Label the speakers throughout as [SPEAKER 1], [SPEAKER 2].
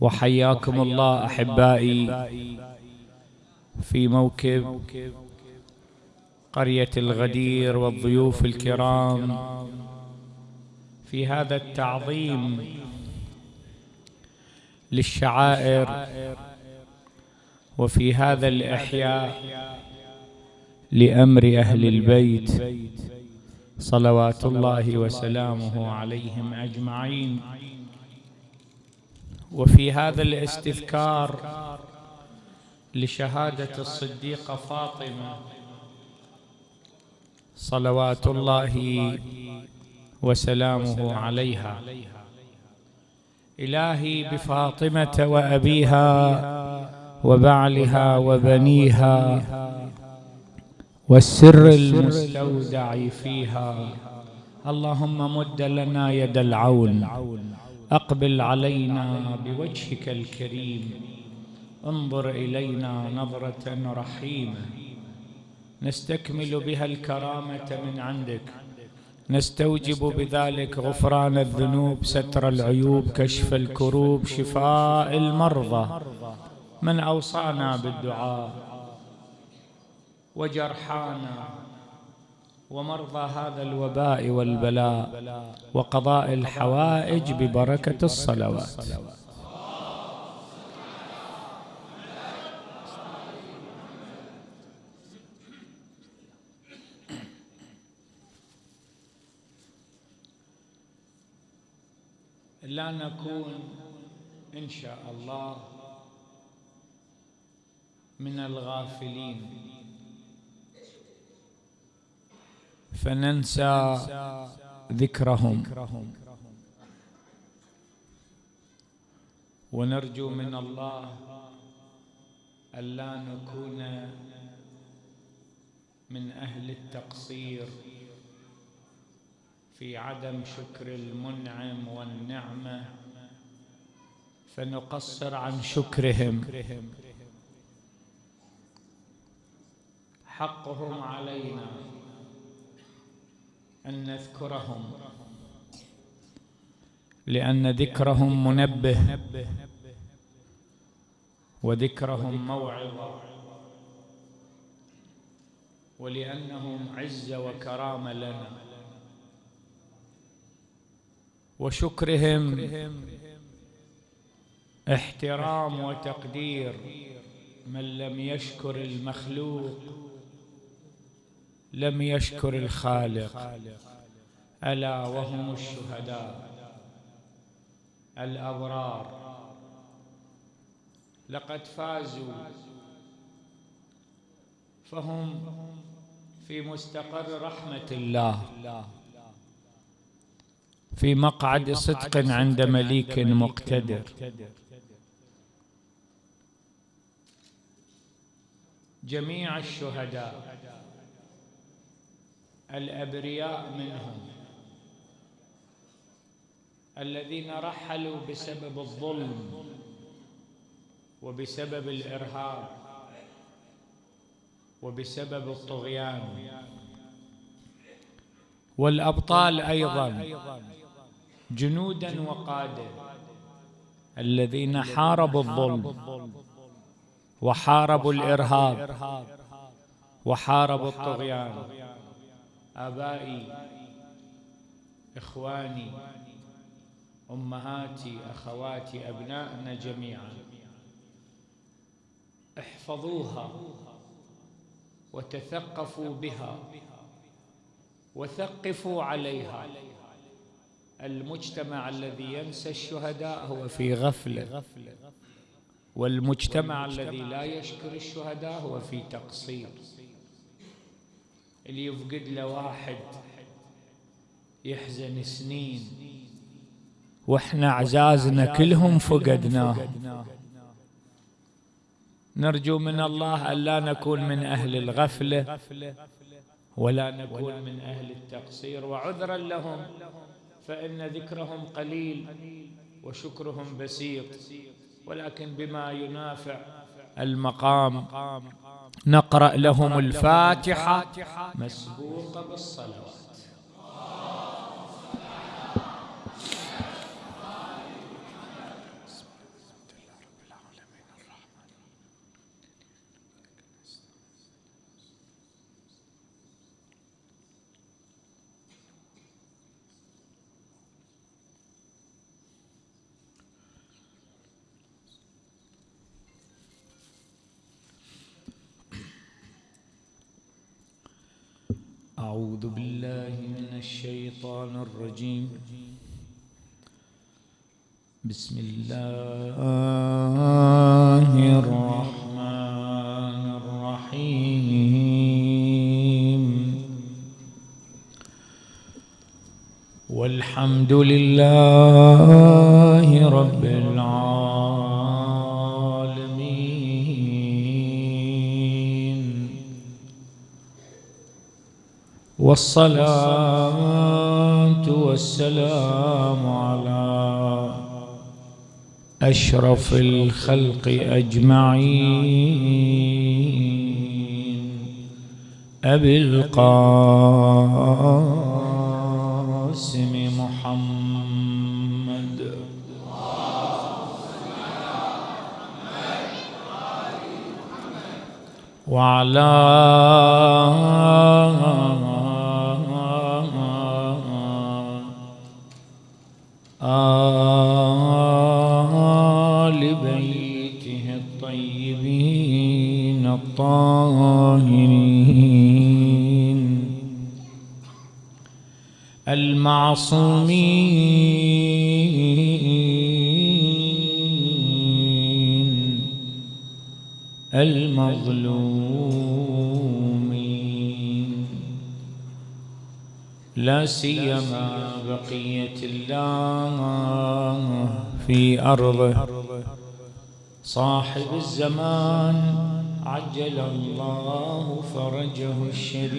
[SPEAKER 1] وحياكم الله أحبائي في موكب قرية الغدير والضيوف الكرام. في هذا التعظيم للشعائر وفي هذا الإحياء لأمر أهل البيت صلوات الله وسلامه عليهم أجمعين. وفي هذا الاستذكار لشهادة الصديقة فاطمة صلوات الله وسلامه عليها. إلهي بفاطمة وأبيها وبعلها وبنيها والسر المستودع فيها. اللهم مد لنا يد العون. أقبل علينا بوجهك الكريم. انظر إلينا نظرة رحيمة. نستكمل بها الكرامة من عندك. نستوجب بذلك غفران الذنوب ستر العيوب كشف الكروب شفاء المرضى. من أوصانا بالدعاء؟ وجرحانا ومرضى هذا الوباء والبلاء وقضاء الحوائج ببركة الصلوات. لا نكون إن شاء الله من الغافلين. فننسى ذكرهم. ونرجو من الله ألا نكون من أهل التقصير في عدم شكر المنعم والنعمة فنقصر عن شكرهم. حقهم علينا. أن نذكرهم. لأن ذكرهم منبه. وذكرهم موعظة. ولأنهم عزة وكرامة لنا. وشكرهم احترام وتقدير من لم يشكر المخلوق. لم يشكر الخالق. ألا وهم الشهداء. الأبرار. لقد فازوا. فهم في مستقر رحمة الله. في مقعد صدق عند مليك مقتدر. جميع الشهداء. الأبرياء منهم. الذين رحلوا بسبب الظلم وبسبب الإرهاب وبسبب الطغيان. والأبطال أيضا. جنودا وقادة. الذين حاربوا الظلم وحاربوا الإرهاب وحاربوا الطغيان. آبائي إخواني أمهاتي أخواتي أبنائنا جميعا. احفظوها وتثقفوا بها وثقفوا عليها. المجتمع الذي ينسى الشهداء هو في غفلة. والمجتمع الذي لا يشكر الشهداء هو في تقصير. اللي يفقد له واحد يحزن سنين. وإحنا اعزازنا كلهم فقدناه نرجو من الله الا نكون من أهل الغفله ولا نكون من أهل التقصير. وعذرا لهم فإن ذكرهم قليل وشكرهم بسيط. ولكن بما ينافع المقام. نقرأ لهم الفاتحة. مسبوقه بالصلوات. أعوذ بالله من الشيطان الرجيم. بسم الله الرحمن الرحيم. والحمد لله رب العالمين. والصلاة والسلام على أشرف الخلق أجمعين. أبي القاسم محمد. وعلى آل بيته الطيبين الطاهرين. المعصومين المظلومين لا سيما بقية الله في أرضه. صاحب الزمان عجل الله فرجه الشريف.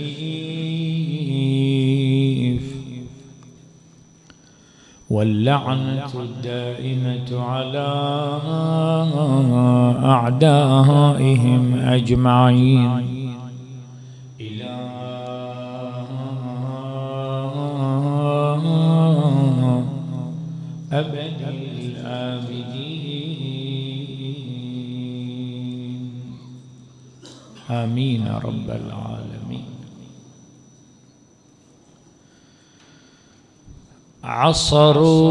[SPEAKER 1] واللعنة الدائمة على أعدائهم أجمعين. آمين رب العالمين. عصروا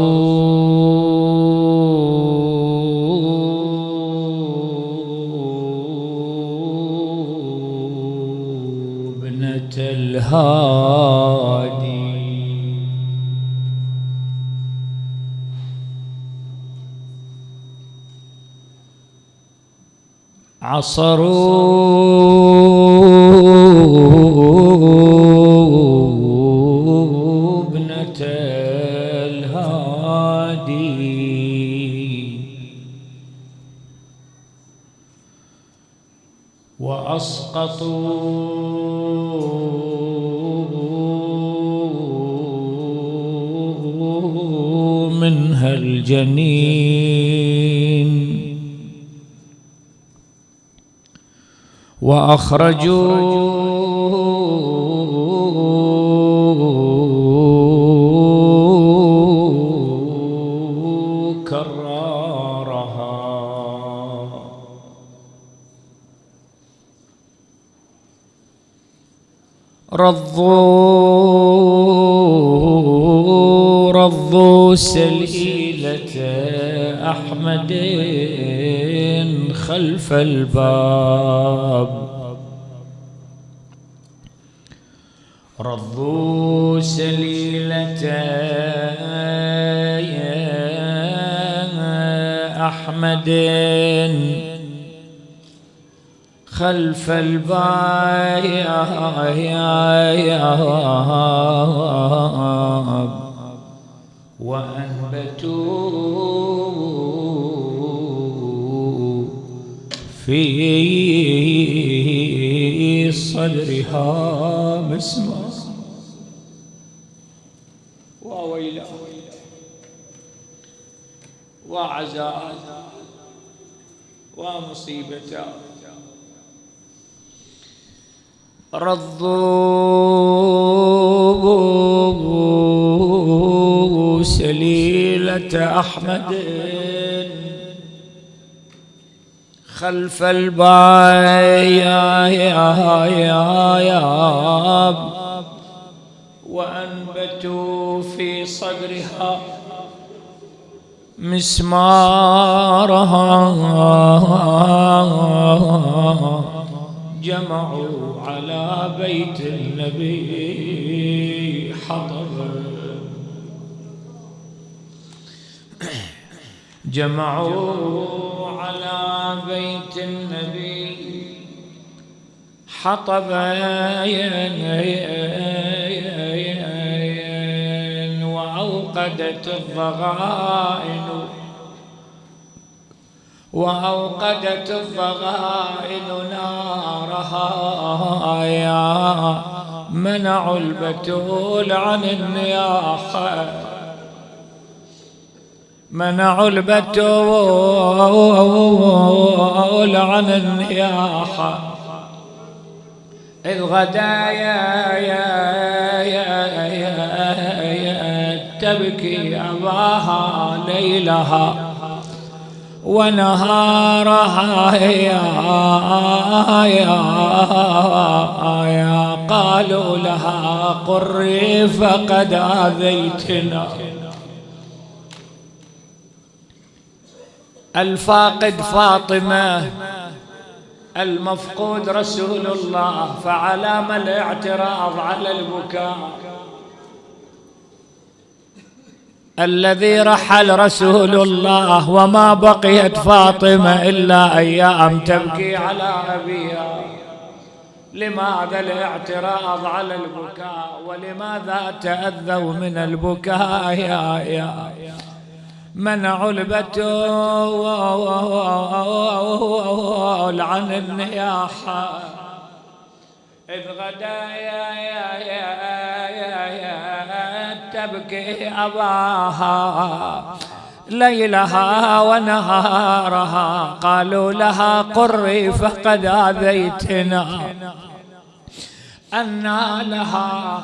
[SPEAKER 1] ابنة الهادي. عصروا وأخرجوا كرارها. رضوا رضوا سليلة أحمد خلف الباب. رضوا سليلة أحمد. خلف الباب وأنبتوا في صدرها مسمى ومصيبة رضوا سليلة أحمد خلف الباب وأنبتوا في صدرها مسمارها. جمعوا على بيت النبي حطبا جمعوا على بيت النبي حطبا وأوقدت الضغائن. وأوقدت الضغائن نارها. يا منعوا البتول عن النياحة. منعوا البتول عن النياحة. إذ غدا يا يا يا يا تبكي أباها ليلها ونهارها يا يا يا قالوا لها قري فقد آذيتنا. الفاقد فاطمة المفقود رسول الله فعلام الاعتراض على البكاء. الذي رحل رسول الله وما بقيت فاطمة إلا أيام تبكي على أبيها. لماذا الاعتراض على البكاء ولماذا تأذوا من البكاء يا يا؟ منعوا البتول عن النياحة. إذ غدا يا يا يا يا يا تبكي أباها ليلها ونهارها. قالوا لها قري فقد آذيتنا. أنا لها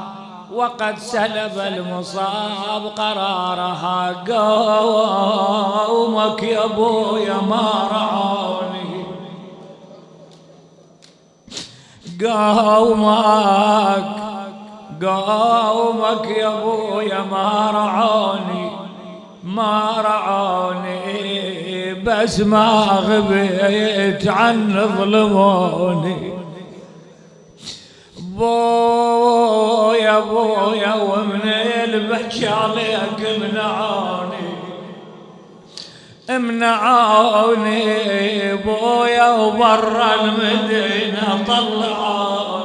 [SPEAKER 1] وقد سلب المصاب قرارها. قومك يا أبويا ما رعوني. قومك قومك يا ابويا ما رعوني ما رعوني بس ما غبيت عن ظلموني. بويا بويا ومن البكي عليك منعوني منعوني. بويا وبرا المدينة طلعوني.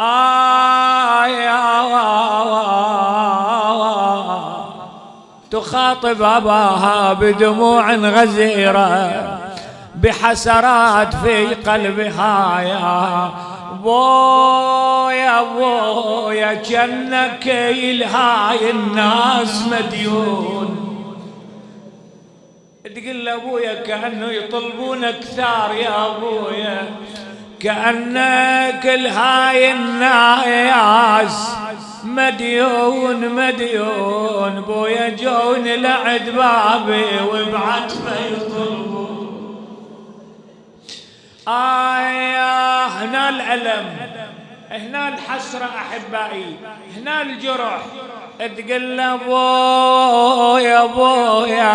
[SPEAKER 1] يا تخاطب أباها بدموع غزيرة بحسرات في قلبها يا بويا بويا جنك الهاي الناس مديون. تقول لابويا كأنه يطلبونك ثار يا أبويا. كأنك الهاي الناس. مديون مديون بويا جون لعد بابي وبعتبه يطلبون. آه هنا الألم هنا الحسرة أحبائي هنا الجرح. تقول له بويا بويا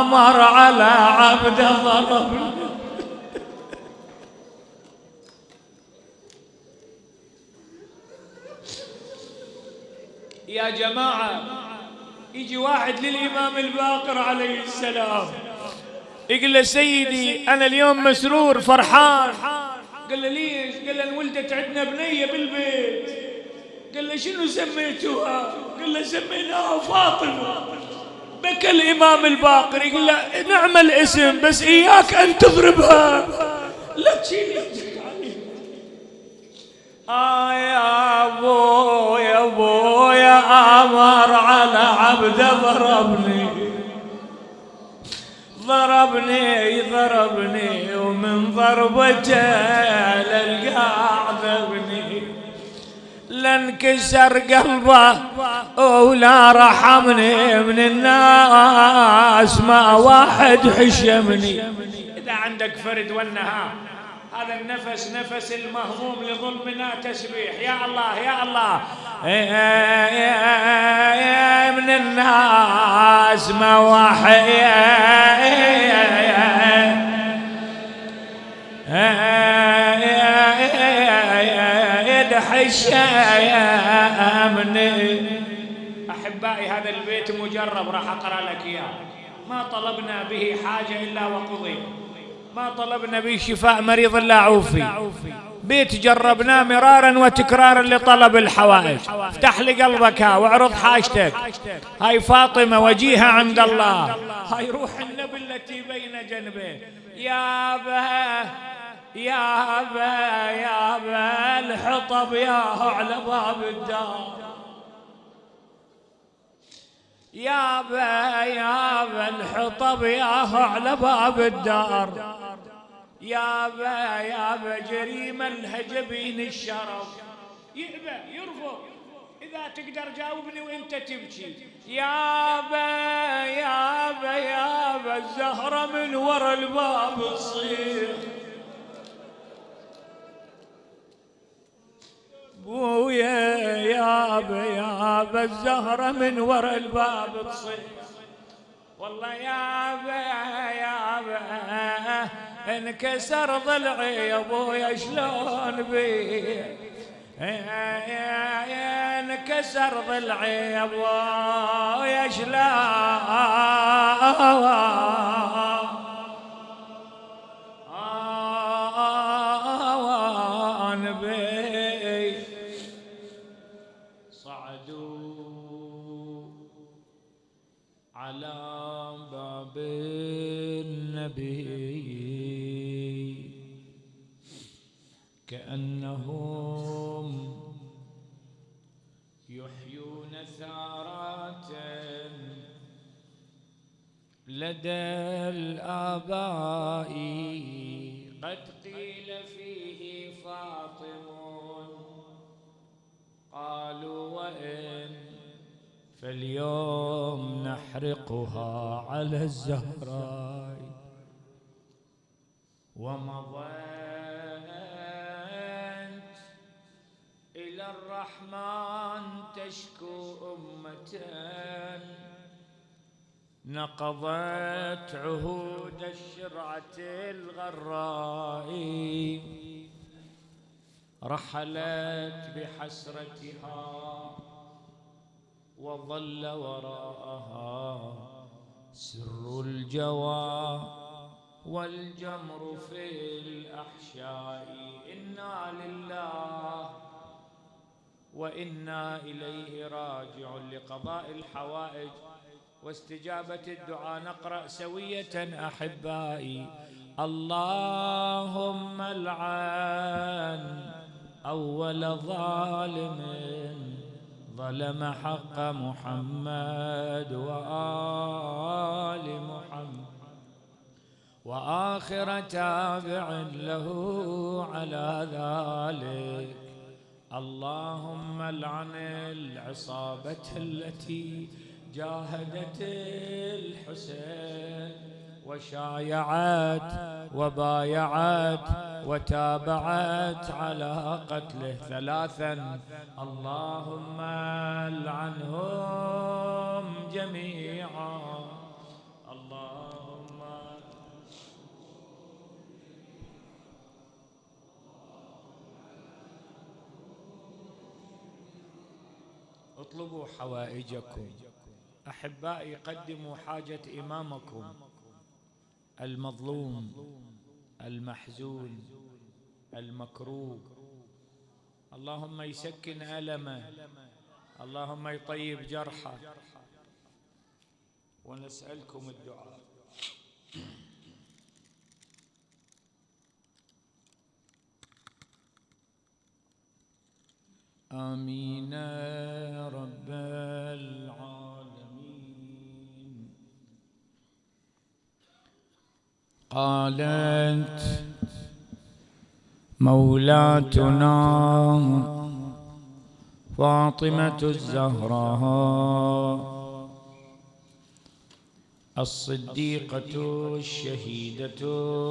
[SPEAKER 1] آمر على عبد ضرب يا جماعة يجي واحد للإمام الباقر عليه السلام يقول له سيدي أنا اليوم مسرور فرحان. قال له ليش؟ قال له انولدت عندنا بنية بالبيت. قال له شنو سميتوها؟ قال له سميناها فاطمة. بكى الإمام الباقر يقول له نعم الاسم بس إياك أن تضربها. لا تشيل آه يا أبو يا أبو يا أمر على عبد ضربني. ضربني ضربني ومن ضربته للقاع ذبني لانكسر قلبه ولا رحمني من الناس ما واحد حشمني. إذا عندك فرد والنهار. هذا النفس نفس المهضوم لظلمنا تسبيح يا الله يا الله يا من الناس ما واحد يا أمني احبائي هذا البيت مجرب راح اقرا لك اياه ما طلبنا به حاجة الا وقضي ما طلبنا به شفاء مريض إلا عوفي. بيت جربناه مرارا وتكرارا لطلب الحوائج. افتح لي قلبك واعرض حاجتك. هاي فاطمة وجيها عند الله. هاي روح النبي التي بين جنبيه يا به يا با يا با الحطب ياهو على باب الدار. يا با يا با الحطب ياهو على باب الدار. يا با يا با جريمة الهجبين الشرف. يأبى يرفض. إذا تقدر جاوبني وأنت تبكي. يا با يا با يا با الزهرة من ورا الباب تصير. بويا يابا يابا الزهرة من ورا الباب تصيح والله يابا يابا انكسر ضلعي يا أبويا شلون بي؟ انكسر ضلعي يا أبويا شلون؟ لدى الآباء. قد قيل فيه فاطم قالوا وإن فاليوم نحرقها على الزهراء. ومضيت إلى الرحمن تشكو أمة. نقضت عهود الشرعة الغراء. رحلت بحسرتها وظل وراءها سر الجوى والجمر في الأحشاء. إنا لله وإنا إليه راجع لقضاء الحوائج. واستجابة الدعاء نقرأ سوية أحبائي. اللهم العن أول ظالم ظلم حق محمد وآل محمد. وآخر تابع له على ذلك. اللهم العن العصابة التي جاهدت الحسين وشايعت وبايعت وتابعت على قتله ثلاثا. اللهم العنهم جميعا. اللهم اطلبوا حوائجكم. أحبائي قدموا حاجة إمامكم. المظلوم المحزون المكروب اللهم يسكن ألمه. اللهم يطيب جرحه. ونسألكم الدعاء. آمين. قالت مولاتنا فاطمة الزهراء الصديقة الشهيدة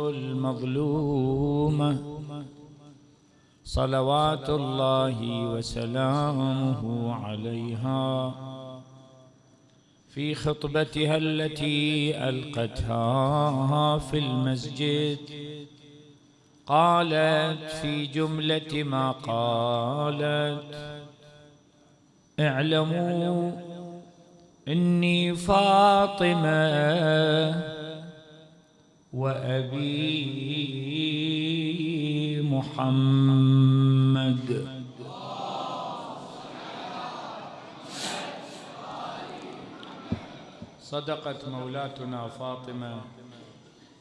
[SPEAKER 1] المظلومة صلوات الله وسلامه عليها في خطبتها التي ألقتها في المسجد. قالت في جملة ما قالت اعلموا إني فاطمة وأبي محمد. صدقت مولاتنا فاطمة.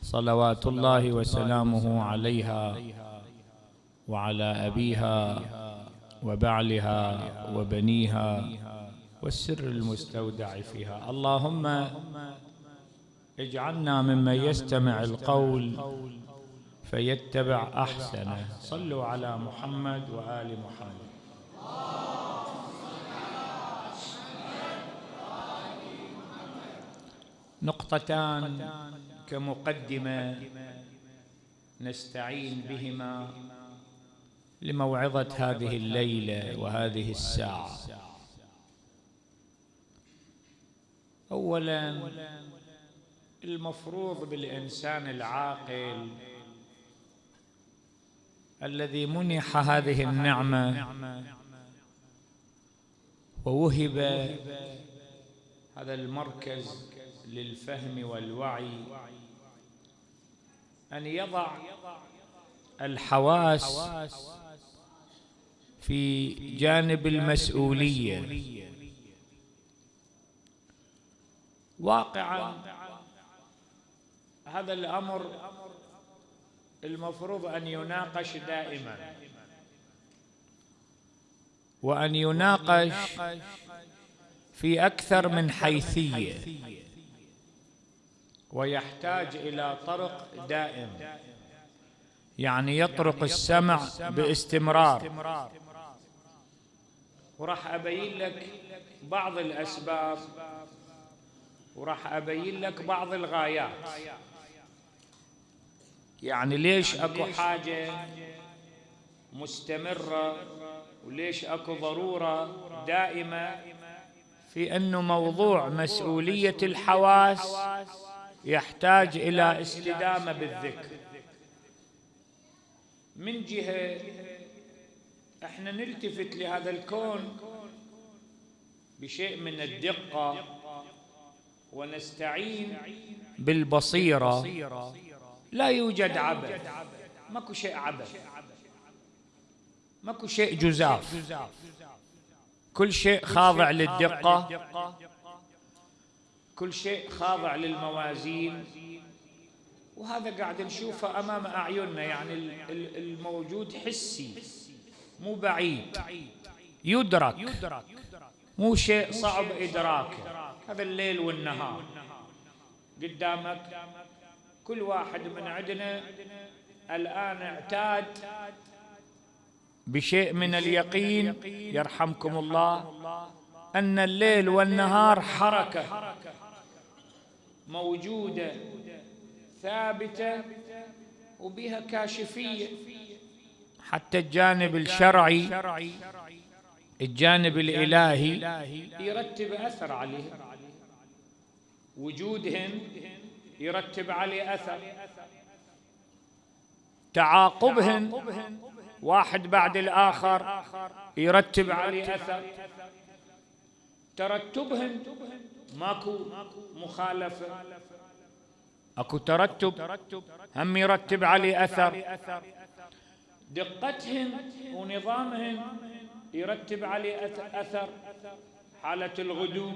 [SPEAKER 1] صلوات الله وسلامه عليها وعلى أبيها وبعلها وبنيها والسر المستودع فيها. اللهم اجعلنا ممن يستمع القول فيتبع أحسنه. صلوا على محمد وآل محمد. نقطتان كمقدمة نستعين بهما لموعظة هذه الليلة وهذه الساعة. اولا المفروض بالإنسان العاقل الذي منح هذه النعمة ووهب هذا المركز للفهم والوعي أن يضع الحواس في جانب المسؤولية. واقعا هذا الأمر المفروض أن يناقش دائما. وأن يناقش في أكثر من حيثية. ويحتاج إلى طرق دائم. يعني يطرق السمع باستمرار. وراح أبين لك بعض الأسباب. وراح أبين لك بعض الغايات. يعني ليش أكو حاجة مستمرة؟ وليش أكو ضرورة دائمة؟ في أنه موضوع مسؤولية الحواس يحتاج إلى استدامة بالذكر. من جهة إحنا نلتفت لهذا الكون بشيء من الدقة ونستعين بالبصيرة. لا يوجد عبث. ماكو شيء عبث. ماكو شيء جزاف. كل شيء خاضع للدقة. كل شيء خاضع للموازين. وهذا قاعد نشوفه أمام أعيننا يعني الموجود حسي مو بعيد. يدرك مو شيء صعب إدراكه. هذا الليل والنهار. قدامك كل واحد من عندنا الآن اعتاد بشيء من اليقين يرحمكم الله أن الليل والنهار حركة. موجودة ثابتة وبها كاشفية. حتى الجانب الشرعي الجانب الإلهي يرتب أثر عليه. وجودهن يرتب عليه أثر. تعاقبهن واحد بعد الآخر يرتب عليه أثر. ترتبهن ماكو مخالفة. أكو ترتب هم يرتب عليه أثر. دقتهن ونظامهن يرتب عليه أثر. حالة الغدو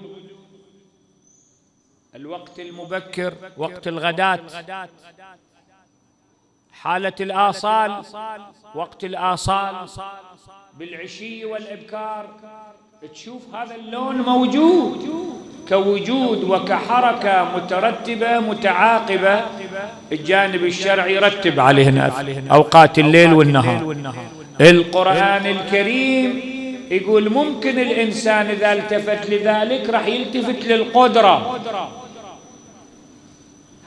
[SPEAKER 1] الوقت المبكر وقت الغداة حالة الآصال وقت الآصال. بالعشي والإبكار تشوف هذا اللون موجود. كوجود وكحركة مترتبة متعاقبة. الجانب الشرعي يرتب عليه أوقات الليل والنهار. القرآن الكريم يقول ممكن الإنسان إذا التفت لذلك راح يلتفت للقدرة.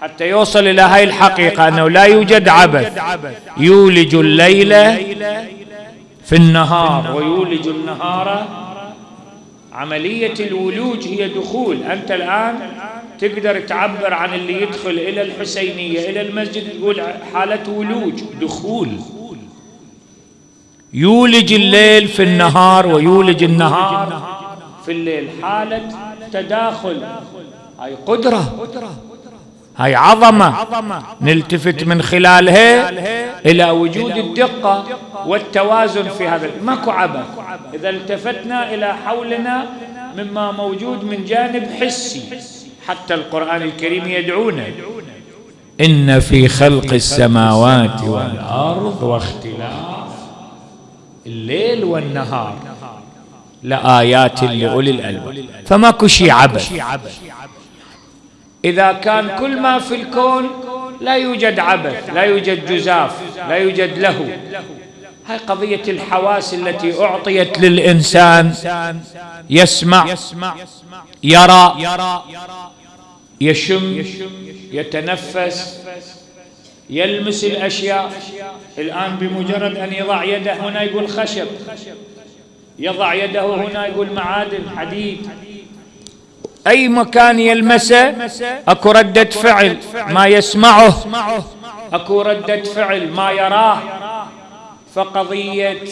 [SPEAKER 1] حتى يوصل إلى هاي الحقيقة أنه لا يوجد عبث. يولج الليل في النهار. ويولج النهار عملية الولوج هي دخول. أنت الآن تقدر تعبر عن اللي يدخل إلى الحسينية إلى المسجد تقول حالة ولوج دخول. يولج الليل في النهار ويولج النهار في الليل. حالة تداخل هاي قدرة. هاي عظمة نلتفت من خلالها إلى وجود الدقة والتوازن في هذا ماكو عبث. إذا التفتنا إلى حولنا مما موجود من جانب حسي. حتى القرآن الكريم يدعونا إن في خلق السماوات والأرض واختلاف الليل والنهار لآيات لأولي الألباب. فماكو شيء عبث. إذا كان كل ما في الكون لا يوجد عبث لا يوجد جزاف لا يوجد له. هاي قضية الحواس التي أعطيت للإنسان يسمع يرى يشم يتنفس يلمس الأشياء. الآن بمجرد أن يضع يده هنا يقول خشب يضع يده هنا يقول معادن حديد. أي مكان يلمسه أكو ردة فعل ما يسمعه أكو ردة فعل ما يراه. فقضية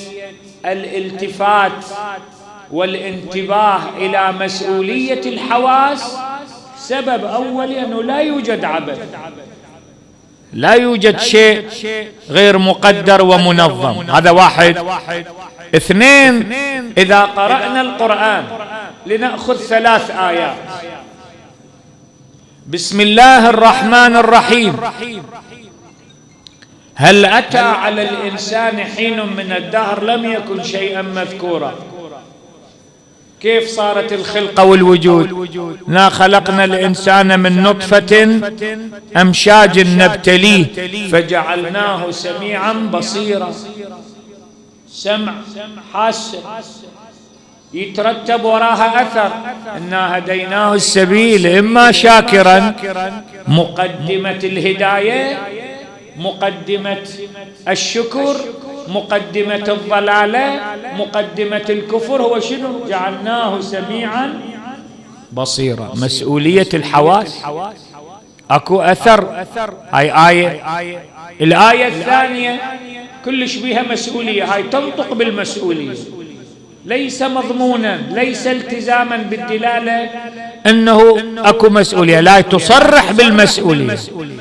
[SPEAKER 1] الالتفات والانتباه إلى مسؤولية الحواس سبب أولي أنه لا يوجد عبث. لا يوجد شيء غير مقدر ومنظم. هذا واحد. اثنين إذا قرأنا القرآن لنأخذ ثلاث آيات. بسم الله الرحمن الرحيم. هل أتى على الإنسان حين من الدهر؟ لم يكن شيئا مذكورا. كيف صارت الخلقة والوجود؟ نا خلقنا الإنسان من نطفة أمشاج نبتليه فجعلناه سميعا بصيرا. سمع حاسة يترتب وراها أثر. إنا هديناه السبيل إما شاكرا. مقدمة الهداية مقدمة الشكر مقدمة الضلالة مقدمة الكفر. هو شنو؟ جعلناه سميعا بصيرا. مسؤولية الحواس. أكو أثر. هاي آية. الآية الثانية كلش بها مسؤولية. هاي تنطق بالمسؤولية. ليس مضمونا ليس التزاما بالدلالة. أنه أكو مسؤولية. لا تصرح بالمسؤولية.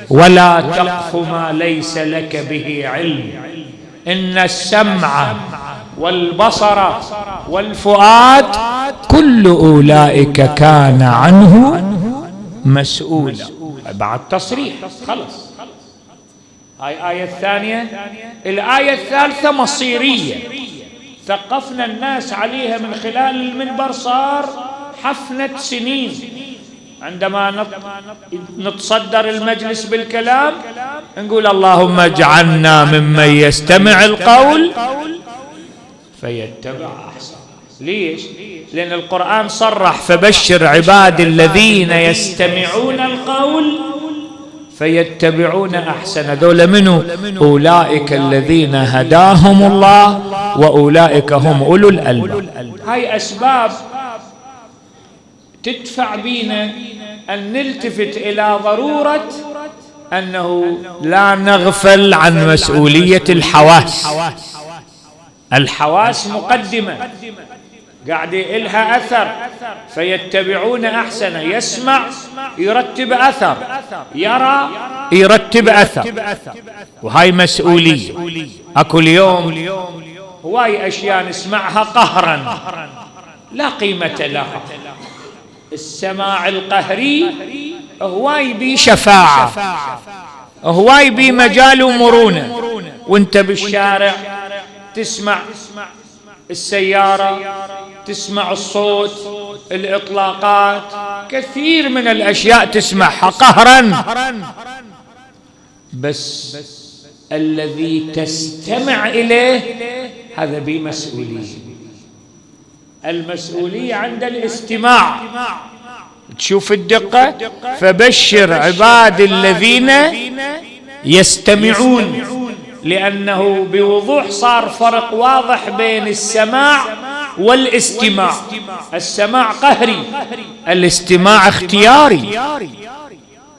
[SPEAKER 1] ولا تقف ما ليس لك به علم. إن السمع والبصر والفؤاد كل أولئك كان عنه مسؤولا. بعد تصريح. خلص هاي آية الثانية. الآية الثالثة مصيرية. ثقفنا الناس عليها من خلال المنبر صار حفنة سنين. عندما نتصدر المجلس بالكلام نقول اللهم اجعلنا ممن يستمع القول فيتبع أحسن. ليش؟ لأن القرآن صرح فبشر عباد الذين يستمعون القول فيتبعون أحسن. ذول منو؟ أولئك الذين هداهم الله وأولئك هم أولو الألباب. هاي أسباب تدفع بينا أن نلتفت إلى ضرورة أنه لا نغفل عن مسؤولية الحواس. الحواس مقدمة. قاعد إلها أثر. فيتبعون أحسن. يسمع يرتب أثر. يرى يرتب أثر. وهاي مسؤولية. أكو اليوم هواي أشياء نسمعها قهرا. لا قيمة لها. السماع القهري هواي بي شفاعة. هواي بي مجال ومرونة وانت بالشارع تسمع. السيارة تسمع الصوت الإطلاقات كثير من الأشياء تسمعها قهرا. بس الذي تستمع إليه هذا بمسؤولية. المسؤولية عند الاستماع. تشوف الدقة فبشر عباد الذين يستمعون. لأنه بوضوح صار فرق واضح بين السماع والاستماع. السماع قهري الاستماع اختياري.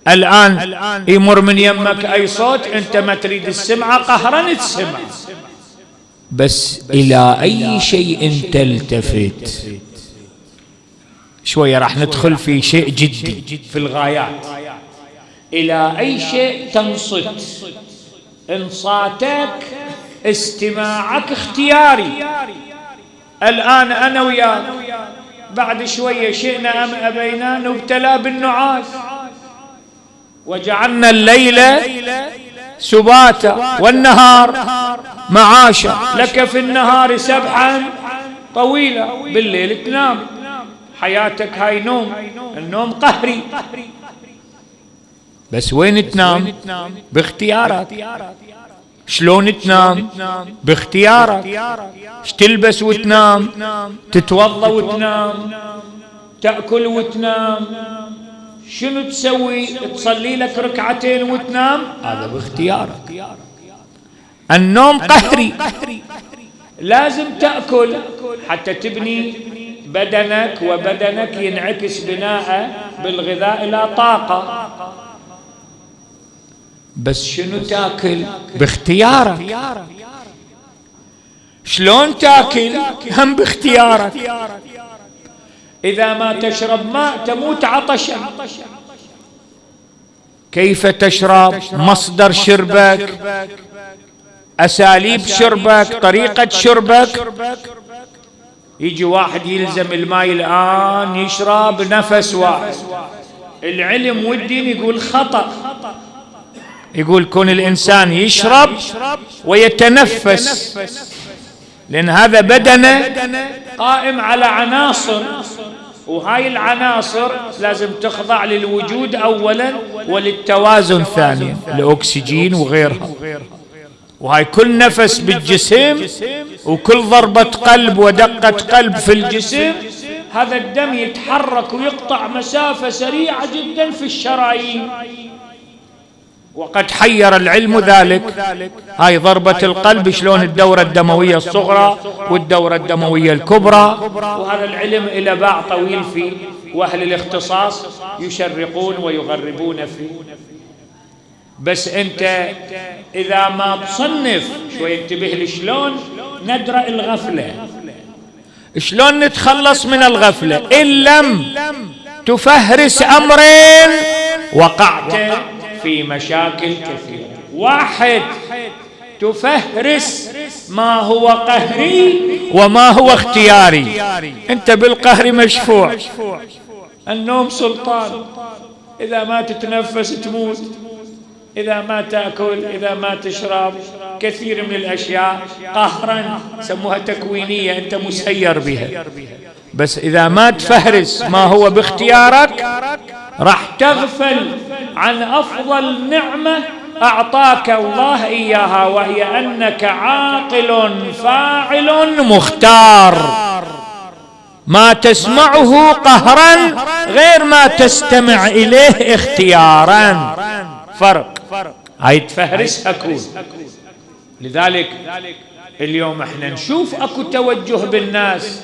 [SPEAKER 1] الآن يمر من يمك أي صوت أنت ما تريد السمعة قهرا تسمع. بس إلى أي شيء تلتفت. شوية راح ندخل في شيء جدي في الغايات. إلى أي شيء تنصت. انصاتك استماعك اختياري. الآن أنا وياك بعد شوية شئنا أم أبينا نبتلى بالنعاس. وجعلنا الليل سباتا والنهار معاشا. لك في النهار سبحا طويلا بالليل تنام. حياتك هاي نوم النوم قهري. بس وين تنام؟ باختيارك. شلون تنام؟ باختيارك. تلبس وتنام؟ تتوضا وتنام. تأكل وتنام. شنو تسوي؟ تصلي لك ركعتين وتنام؟ هذا باختيارك. النوم قهري. لازم تأكل. حتى تبني بدنك وبدنك ينعكس بناء بالغذاء إلى طاقة. بس شنو تاكل؟ باختيارك. شلون تاكل؟ هم باختيارك. إذا ما تشرب ماء تموت عطشا. كيف تشرب؟ مصدر شربك أساليب شربك طريقة شربك. يجي واحد يلزم الماء الآن يشرب نفس واحد. العلم والدين يقول خطأ. يقول كون الإنسان يشرب ويتنفس لأن هذا بدنه قائم على عناصر وهاي العناصر لازم تخضع للوجود أولا وللتوازن ثانيا الأكسجين وغيرها. وهاي كل نفس بالجسم وكل ضربة قلب ودقة قلب في الجسم هذا الدم يتحرك ويقطع مسافة سريعة جدا في الشرايين. وقد حير العلم ذلك. هاي ضربة القلب شلون الدورة الدموية الصغرى والدورة الدموية الكبرى. وهذا العلم إلى باع طويل فيه. وأهل الاختصاص يشرقون ويغربون فيه. بس أنت إذا ما تصنف شوي انتبه لشلون ندرأ الغفلة. شلون نتخلص من الغفلة؟ إن لم تفهرس أمرين وقعت في مشاكل كثيرة. واحد تفهرس ما هو قهري وما هو اختياري. انت بالقهر مشفوع. النوم سلطان. إذا ما تتنفس تموت. إذا ما تأكل إذا ما تشرب. كثير من الأشياء قهرا سموها تكوينية أنت مسير بها. بس إذا ما تفهرس ما هو باختيارك؟ راح تغفل عن أفضل نعمة أعطاك الله إياها وهي أنك عاقل فاعل مختار. ما تسمعه قهرا غير ما تستمع إليه اختيارا. فرق. هاي تفهرس أكون. لذلك اليوم إحنا نشوف أكو توجه بالناس.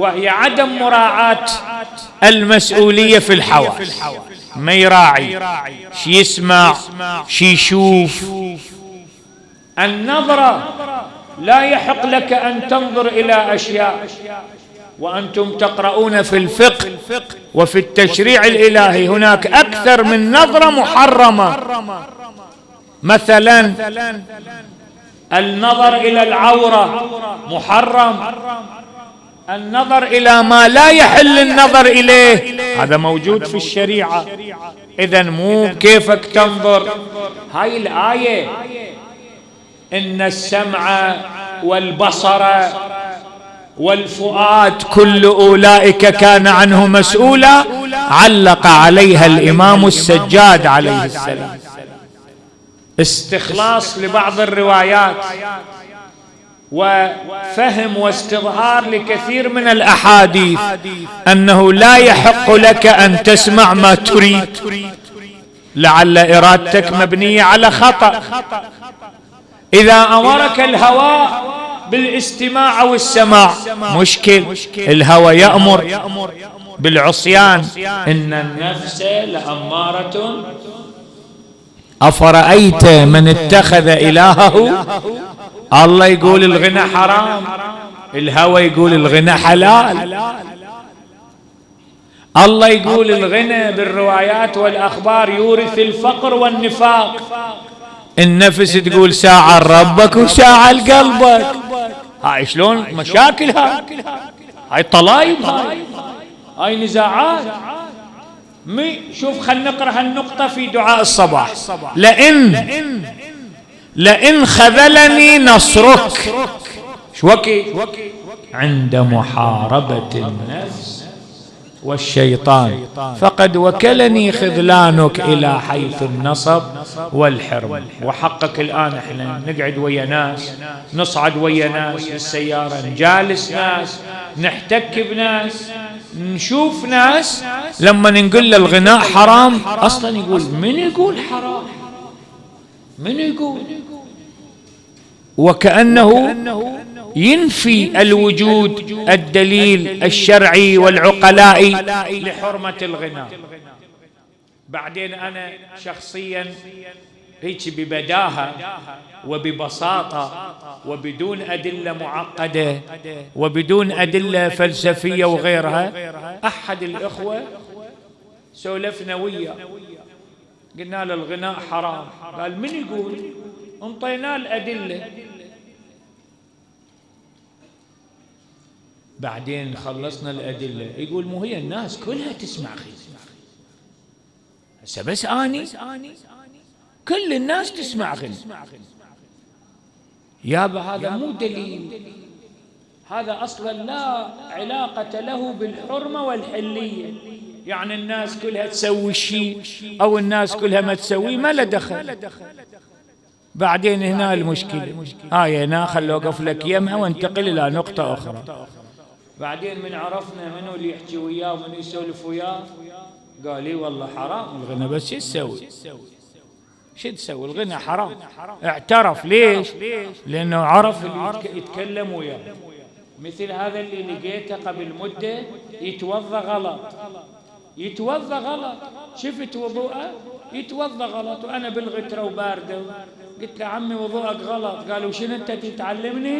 [SPEAKER 1] وهي عدم مراعاة المسؤولية في الحواس ما يراعي شي يسمع شي يشوف. النظرة لا يحق لك أن تنظر إلى أشياء وأنتم تقرؤون في الفقه وفي التشريع الإلهي. هناك أكثر من نظرة محرمة. مثلا النظر إلى العورة محرم. النظر إلى ما لا يحل النظر إليه. هذا موجود في الشريعة. اذا مو كيفك تنظر. هاي الآية. إن السمع والبصر والفؤاد كل أولئك كان عنه مسؤولا. علق عليها الإمام السجاد عليه السلام. استخلاص لبعض الروايات. وفهم واستظهار لكثير من الأحاديث أنه لا يحق لك أن تسمع ما تريد. لعل إرادتك مبنية على خطأ. إذا أمرك الهواء بالاستماع أو السماع مشكل. الهوى يأمر بالعصيان. إن النفس لأمارة. أفرأيت من اتخذ إلهه؟ الله يقول الغنى حرام الهوى يقول الغنى حلال. الله يقول الغنى بالروايات والأخبار يورث الفقر والنفاق. النفس تقول ساعة ربك وساعة لقلبك. هاي شلون؟ مشاكل هاي. هاي طلايب هاي. هاي نزاعات. شوف خلينا نقرأ هالنقطة في دعاء الصباح. لئن لئن خذلني نصرك. شو وكي عند محاربة النفس والشيطان. فقد وكلني خذلانك إلى حيث النصب والحرم وحقك الآن إحنا نقعد ويا ناس نصعد ويا ناس بالسيارة نجالس ناس نحتك بناس نشوف ناس. لما نقول له الغناء حرام أصلا يقول من يقول حرام؟ من يقول؟ وكأنه ينفي الوجود الدليل الشرعي والعقلائي لحرمة الغناء بعدين أنا شخصيا هيك ببداهة وببساطة وبدون أدلة معقدة وبدون أدلة فلسفية وغيرها أحد الإخوة سولفنا وياه. قلنا له الغناء حرام. قال من يقول؟ انطيناه الأدلة. بعدين خلصنا الأدلة. يقول مو هي الناس كلها تسمع خي هسه بس أني. كل الناس تسمع غنى يابا هذا مو دليل. هذا أصلا لا علاقة له بالحرمة والحلية. يعني الناس كلها تسوي شيء أو الناس كلها ما تسوي ما له دخل. بعدين هنا المشكلة. آية هنا خلوا أوقف لك يمها وانتقل إلى نقطة أخرى. بعدين من عرفنا منو اللي يحكي وياه ومنو يسولف وياه؟ قال لي والله حرام الغنى بس شو تسوي؟ شو تسوي؟ الغنى حرام. اعترف. ليش؟ لأنه عرف اللي يتكلم وياه. مثل هذا اللي لقيته قبل مدة يتوضى غلط. يتوضى غلط. شفت وضوءه؟ يتوضى غلط. وأنا بالغترة وباردة. قلت له عمي وضوءك غلط. قالوا شنو أنت تتعلمني؟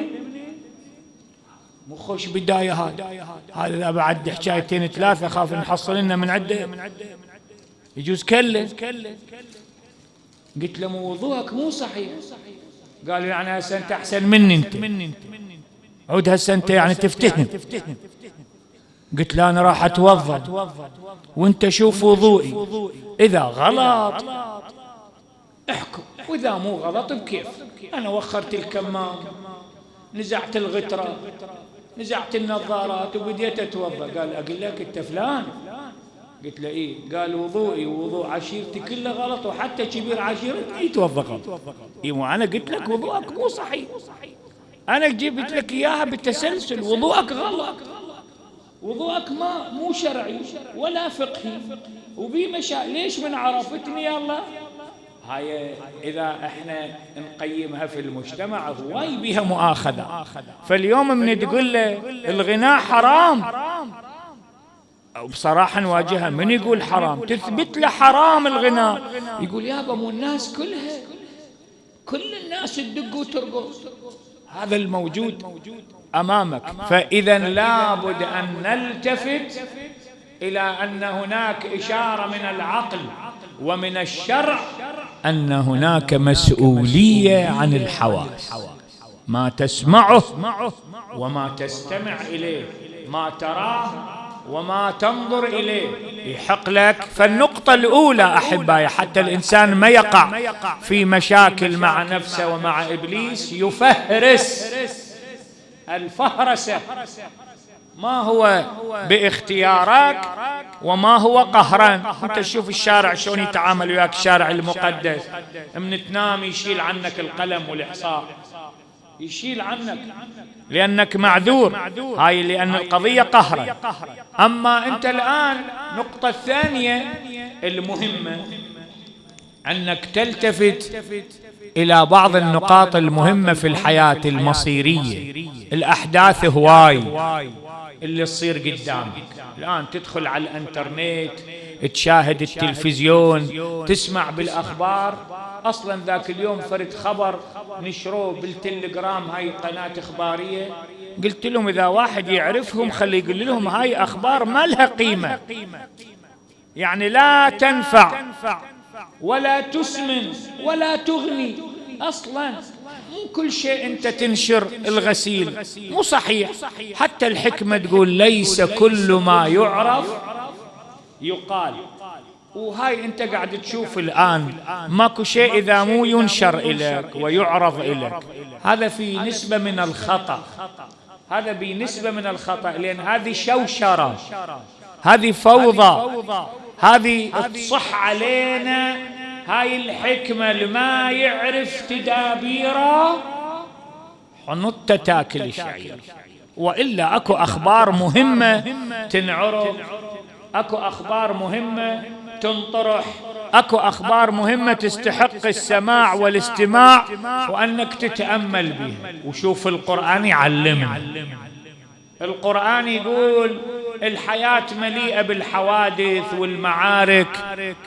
[SPEAKER 1] مو خوش بداية هاي. هذا بعد حكايتين ثلاثة خاف نحصل لنا من عدة. يجوز كله. قلت له مو وضوءك مو صحيح. قال يعني هسه انت أحسن مني أنت. عود هسه انت يعني تفتهم قلت له أنا راح أتوضأ. وأنت شوف وضوئي. إذا غلط احكم. وإذا مو غلط بكيف؟ أنا وخرت الكمام نزعت الغترة نزعت النظارات وبديت أتوضأ. قال أقول لك أنت فلان. قلت له إيه؟ قال وضوئي ووضوء عشيرتي كله غلط وحتى كبير عشيرتي يتوضأ غلط. اي مو أنا قلت لك وضوءك مو صحيح. أنا جبت لك إياها بالتسلسل وضوءك غلط. وضوءك ما مو شرعي ولا فقهي. وبي مشا ليش من عرفتني الله هاي إذا إحنا نقيمها في المجتمع هواي بها مؤاخذة. فاليوم من تقول له الغناء حرام. بصراحة نواجهها. من يقول حرام؟ تثبت له حرام الغناء. يقول يابا مو الناس كلها. كل الناس تدق وترقص هذا الموجود أمامك. فإذا لابد أن نلتفت إلى أن هناك إشارة من العقل ومن الشرع أن هناك مسؤولية عن الحواس. ما تسمعه وما تستمع إليه. ما تراه وما تنظر إليه. يحق لك. فالنقطة الأولى أحبائي حتى الإنسان ما يقع في مشاكل مع نفسه ومع إبليس يفهرس الفهرسة. ما هو باختيارك وما هو قهرا أنت تشوف الشارع شلون يتعامل وياك الشارع المقدس. من تنام يشيل عنك القلم والإحصاء. يشيل عنك. لأنك معذور. هاي لأن القضية قهرا أما أنت الآن نقطة الثانية المهمة. أنك تلتفت إلى بعض النقاط المهمة في الحياة المصيرية. الأحداث هواي اللي تصير قدامك. الآن تدخل على الإنترنت تشاهد التلفزيون تسمع بالأخبار. أصلا ذاك اليوم فرد خبر نشروه بالتليجرام هاي قناة إخبارية. قلت لهم إذا واحد يعرفهم خلي يقول لهم هاي أخبار ما لها قيمة. يعني لا تنفع. ولا تسمن ولا تغني. أصلا مو كل شيء أنت تنشر الغسيل. مو صحيح. حتى الحكمة تقول ليس كل ما يعرف. يقال وهاي انت قاعد تشوف الآن ماكو شيء إذا مو ينشر إليك ويعرض إليك. هذا في نسبة من الخطأ. هذا بنسبه من الخطأ لأن هذه شوشرة. هذه فوضى. هذه تصح علينا. هاي الحكمة لما يعرف تدابيره حنط تاكل الشعير وإلا أكو أخبار مهمة تنعرض. أكو أخبار مهمة تنطرح. أكو أخبار مهمة تستحق السماع والاستماع وأنك تتأمل بها. وشوف القرآن يعلمنا. القرآن يقول الحياة مليئة بالحوادث والمعارك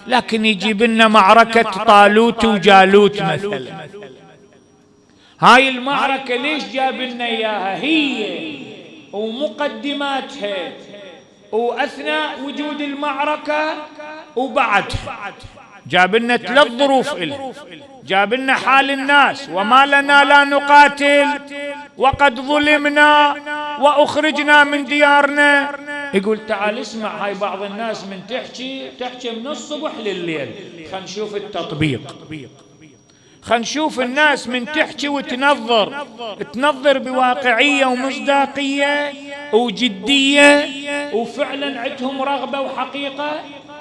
[SPEAKER 1] لكن يجيب لنا معركة طالوت وجالوت مثلا. هاي المعركة ليش جاب لنا إياها؟ هي ومقدماتها وأثناء وجود المعركة وبعد. جاب لنا ثلاث ظروف إله جاب لنا حال الناس وما لنا لا نقاتل. وقد ظلمنا وأخرجنا من ديارنا. يقول تعال اسمع هاي بعض الناس من تحكي تحكي من الصبح لليل. خلينا نشوف التطبيق. خلينا نشوف الناس من تحكي وتنظر. تنظر بواقعية ومصداقية. وجدية وفعلا عندهم رغبة وحقيقة؟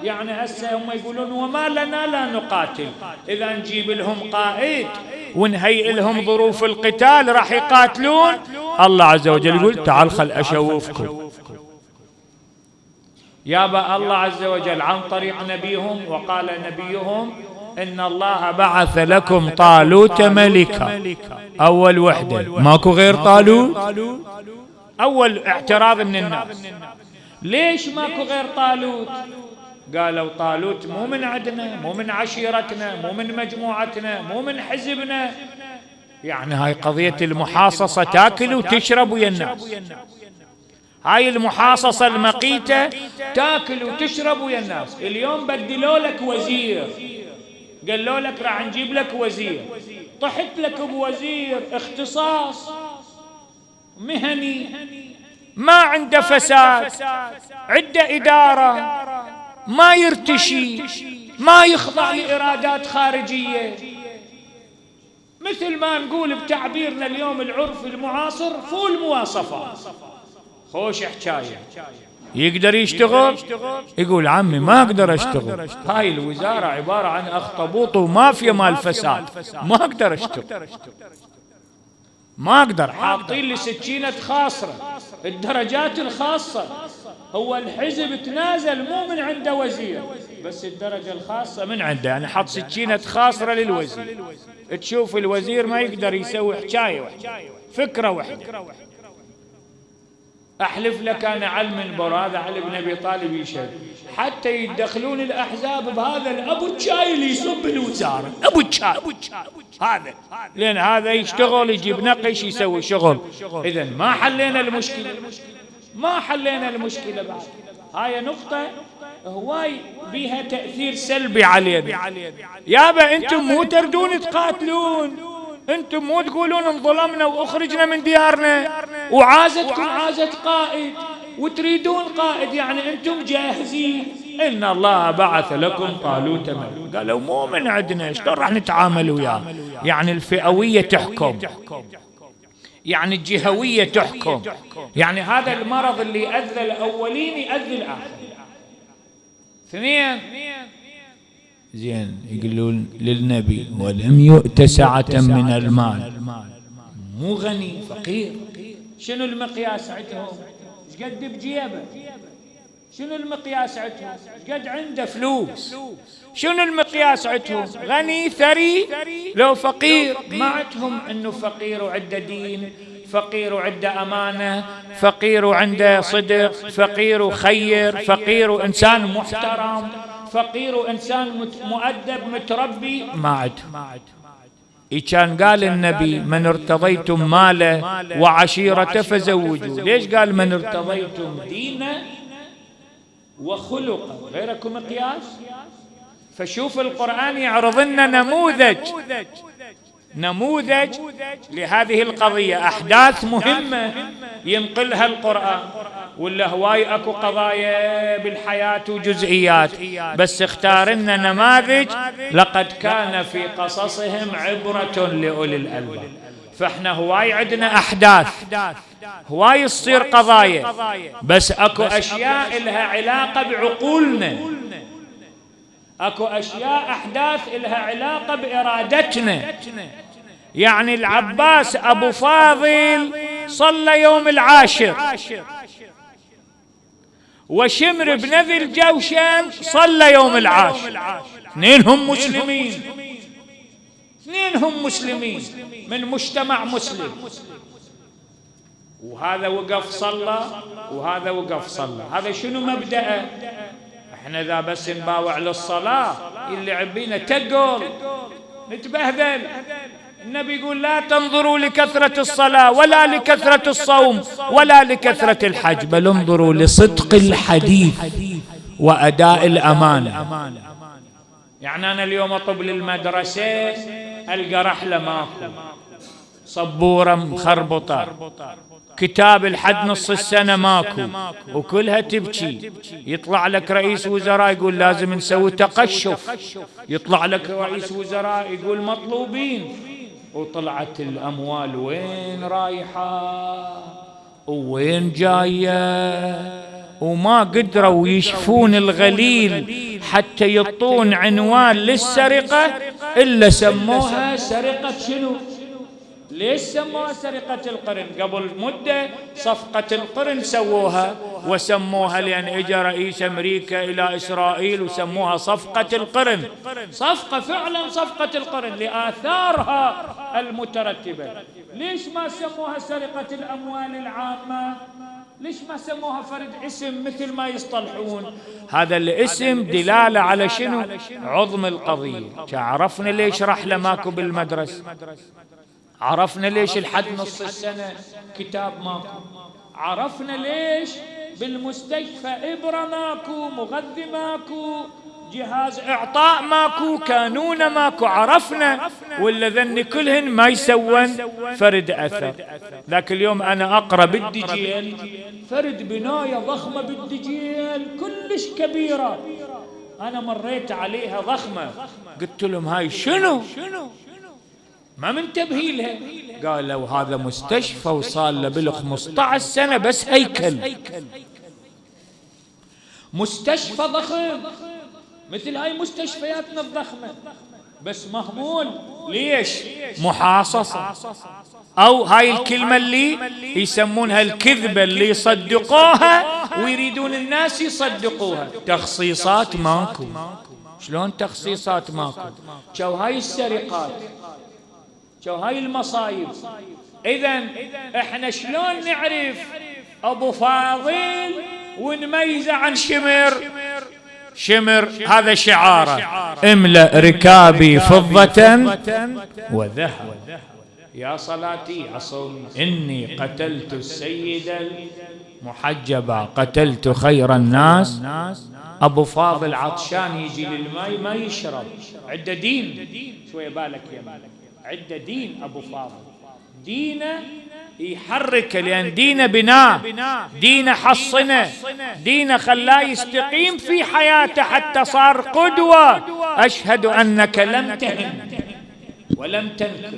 [SPEAKER 1] يعني هسه هم يقولون وما لنا لا نقاتل. إذا نجيب لهم قائد ونهيئ لهم ظروف القتال راح يقاتلون؟ الله عز وجل يقول تعال خل أشوفكم. يابا الله عز وجل عن طريق نبيهم وقال نبيهم إن الله بعث لكم طالوت ملكا. أول وحدة. ماكو غير طالوت؟ أول اعتراض من الناس. ليش ماكو غير طالوت؟ قالوا طالوت مو من عندنا مو من عشيرتنا مو من مجموعتنا مو من حزبنا. يعني هاي قضية المحاصصة تاكل وتشرب ويا الناس. هاي المحاصصة المقيتة تاكل وتشرب ويا الناس. اليوم بدلوا لك وزير. قالوا لك راح نجيب لك وزير. طحت لك بوزير اختصاص. مهني ما عنده فساد عنده إدارة ما يرتشي ما يخضع لإرادات خارجية. مثل ما نقول بتعبيرنا اليوم العرف المعاصر فول مواصفات خوش حكاية. يقدر يشتغل؟ يقول عمي ما أقدر أشتغل. هاي الوزارة عبارة عن أخطبوط ومافيا مال فساد. ما أقدر أشتغل. ما أقدر. حاطين لي سكينة خاصرة الدرجات الخاصة. هو الحزب تنازل مو من عنده وزير. بس الدرجة الخاصة من عنده. يعني حط سكينة خاصرة للوزير. تشوف الوزير ما يقدر يسوي حكاية واحدة. فكرة واحدة. أحلف لك أنا المنبر هذا علي بن أبي طالب يشهد. حتى يدخلون الأحزاب بهذا الأبو الشاي اللي يصب الوزارة أبو الشاي. هذا. لأن هذا يشتغل يجيب نقش يسوي شغل. إذا ما حلينا المشكلة. ما حلينا المشكلة بعد. هاي نقطة هواي بها تأثير سلبي علينا. يابا أنتم مو تردون تقاتلون. أنتم مو تقولون انظلمنا وأخرجنا من ديارنا. وعازتكم عازت قائد وتريدون قائد يعني أنتم جاهزين. إن الله بعث لكم طالوت ملك قالوا مو من عندنا شلون راح نتعامل وياه. يعني الفئوية تحكم. يعني الجهوية تحكم. يعني هذا المرض اللي أذى الأولين يأذي الآخرين. اثنين زين يقولون للنبي ولم يؤت سعة من المال. مو غني فقير. شنو المقياس عندهم؟ إيش قد بجيبه؟ شنو المقياس عندهم؟ قد عنده فلوس؟ شنو المقياس عندهم؟ غني ثري. لو فقير ما عندهم إنه فقير وعنده دين فقير وعنده أمانة فقير وعنده صدق فقير وخير فقير وإنسان محترم. فقير وانسان مؤدب متربي. ما عندهم كان قال النبي من ارتضيتم ماله وعشيرته فزوجوا. ليش قال من ارتضيتم دينه وخلقه غيركم مقياس؟ فشوف القرآن يعرض لنا نموذج. نموذج لهذه القضية. أحداث مهمة ينقلها القرآن. ولا هواي أكو قضايا بالحياة وجزئيات. بس اختار لنا نماذج لقد كان في قصصهم عبرة لأولي الألباب. فإحنا هواي عندنا أحداث. هواي تصير قضايا. بس أكو أشياء لها علاقة بعقولنا. اكو اشياء احداث لها علاقة بإرادتنا. يعني العباس ابو فاضل صلى يوم العاشر. وشمر بن ذي الجوشن صلى يوم العاشر. اثنينهم مسلمين. اثنينهم مسلمين من مجتمع مسلم. وهذا وقف صلى وهذا وقف صلى. هذا شنو مبدأه؟ إحنا إذا بس نباوع للصلاة اللي عبينا تقل نتبهذل. النبي يقول لا تنظروا لكثرة الصلاة ولا لكثرة الصوم ولا لكثرة الحج بل انظروا لصدق الحديث وأداء الأمانة. يعني أنا اليوم أطب للمدرسة ألقى رحلة ماكو. صبورة مخربطة. كتاب الحد نص السنة ماكو. وكلها تبكي. يطلع لك رئيس وزراء يقول لازم نسوي تقشف. يطلع لك رئيس وزراء يقول مطلوبين. وطلعت الأموال وين رايحة؟ وين جاية؟ وما قدروا يشفون الغليل حتى يطون عنوان للسرقة إلا سموها سرقة شنو؟ ليش سموها سرقة القرن؟ قبل مدة صفقة القرن سووها وسموها لأن إجا رئيس أمريكا إلى إسرائيل وسموها صفقة القرن. صفقة فعلا صفقة القرن لآثارها المترتبة. ليش ما سموها سرقة الأموال العامة؟ ليش ما سموها فرد اسم مثل ما يصطلحون؟ هذا الاسم دلالة على شنو؟ عظم القضية. عرفنا ليش رحلة ماكو بالمدرسة؟ عرفنا ليش الحد نص السنة كتاب ماكو عرفنا ليش بالمستشفى إبرة ماكو مغذي ماكو جهاز إعطاء ماكو كانون ماكو عرفنا ولا ذن كلهن ما يسون فرد أثر. ذاك اليوم أنا أقرأ بالدجيل. فرد بناية ضخمة بالدجيل كلش كبيرة. أنا مريت عليها ضخمة. قلت لهم هاي شنو؟ ما منتبهين لها. قالوا هذا مستشفى وصار له بال 15 سنة بس هيكل. مستشفى ضخم. مثل هاي مستشفياتنا الضخمة. بس مهمول ليش؟ محاصصة. أو هاي الكلمة اللي يسمونها الكذبة اللي يصدقوها ويريدون الناس يصدقوها. تخصيصات ماكو. شلون تخصيصات ماكو؟ شو هاي السرقات؟ شو هاي المصايب. اذا إحنا شلون نعرف أبو فاضل ونميزه عن شمر؟ شمر هذا شعاره. املأ ركابي فضة وذهب. يا صلاتي عصوم إني قتلت السيد المحجبة قتلت خير الناس. أبو فاضل عطشان يجي للماء ما يشرب. عنده دين. شوية بالك يا بالك عنده دين أبو فاضل. دينه يحرك لأن دينه بناء دينه حصنه دينه خلاه يستقيم في حياته حتى صار قدوة. أشهد أنك لم تهن ولم تنكر.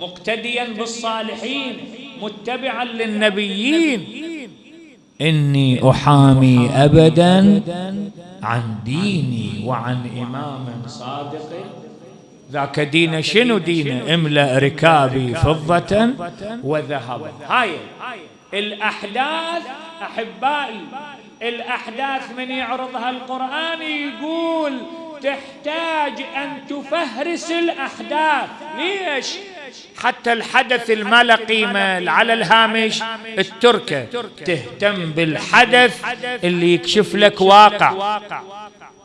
[SPEAKER 1] مقتديا بالصالحين متبعا للنبيين. إني أحامي أبدا عن ديني وعن إمام صادق. ذاك دين شنو دين املأ ركابي فضة وذهبا هاي. الأحداث أحبائي الأحداث من يعرضها القرآن يقول تحتاج أن تفهرس الأحداث. ليش؟ حتى الحدث ما له قيمة على الهامش التركة تهتم بالحدث اللي يكشف لك واقع.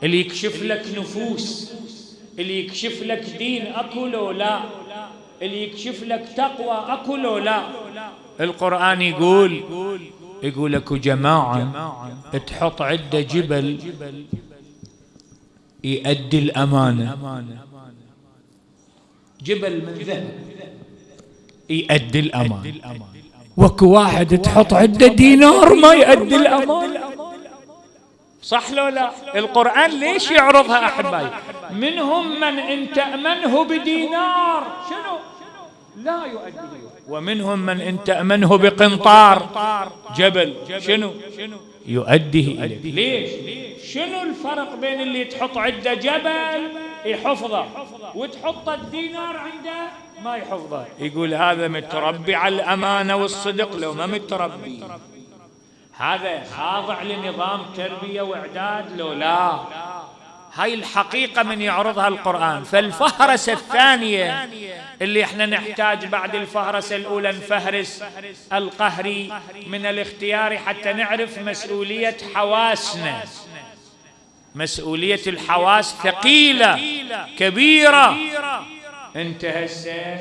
[SPEAKER 1] اللي يكشف لك نفوس. اللي يكشف لك دين أكو لو لا. اللي يكشف لك تقوى أكو لو لا. القرآن يقول يقول أكو جماعة تحط عدة جبل يؤدي الأمانة. جبل من ذهب يؤدي الأمانة. وكو واحد تحط عدة دينار ما يؤدي الأمانة. صح لو لا؟ القرآن ليش يعرضها أحبائي منهم من إن تأمنه بدينار. شنو؟ لا يؤديه ومنهم من إن تأمنه بقنطار. جبل. شنو؟ يؤديه إليك. ليش؟ شنو الفرق بين اللي تحط عنده جبل يحفظه وتحط الدينار عنده ما يحفظه؟ يقول هذا متربي على الأمانة والصدق لو ما متربي. هذا خاضع لنظام تربية وإعداد؟ لو لا. هاي الحقيقة من يعرضها القرآن. فالفهرسة الثانية اللي إحنا نحتاج بعد الفهرسة الأولى نفهرس القهري من الاختيار حتى نعرف مسؤولية حواسنا. مسؤولية الحواس ثقيلة كبيرة. انت هسه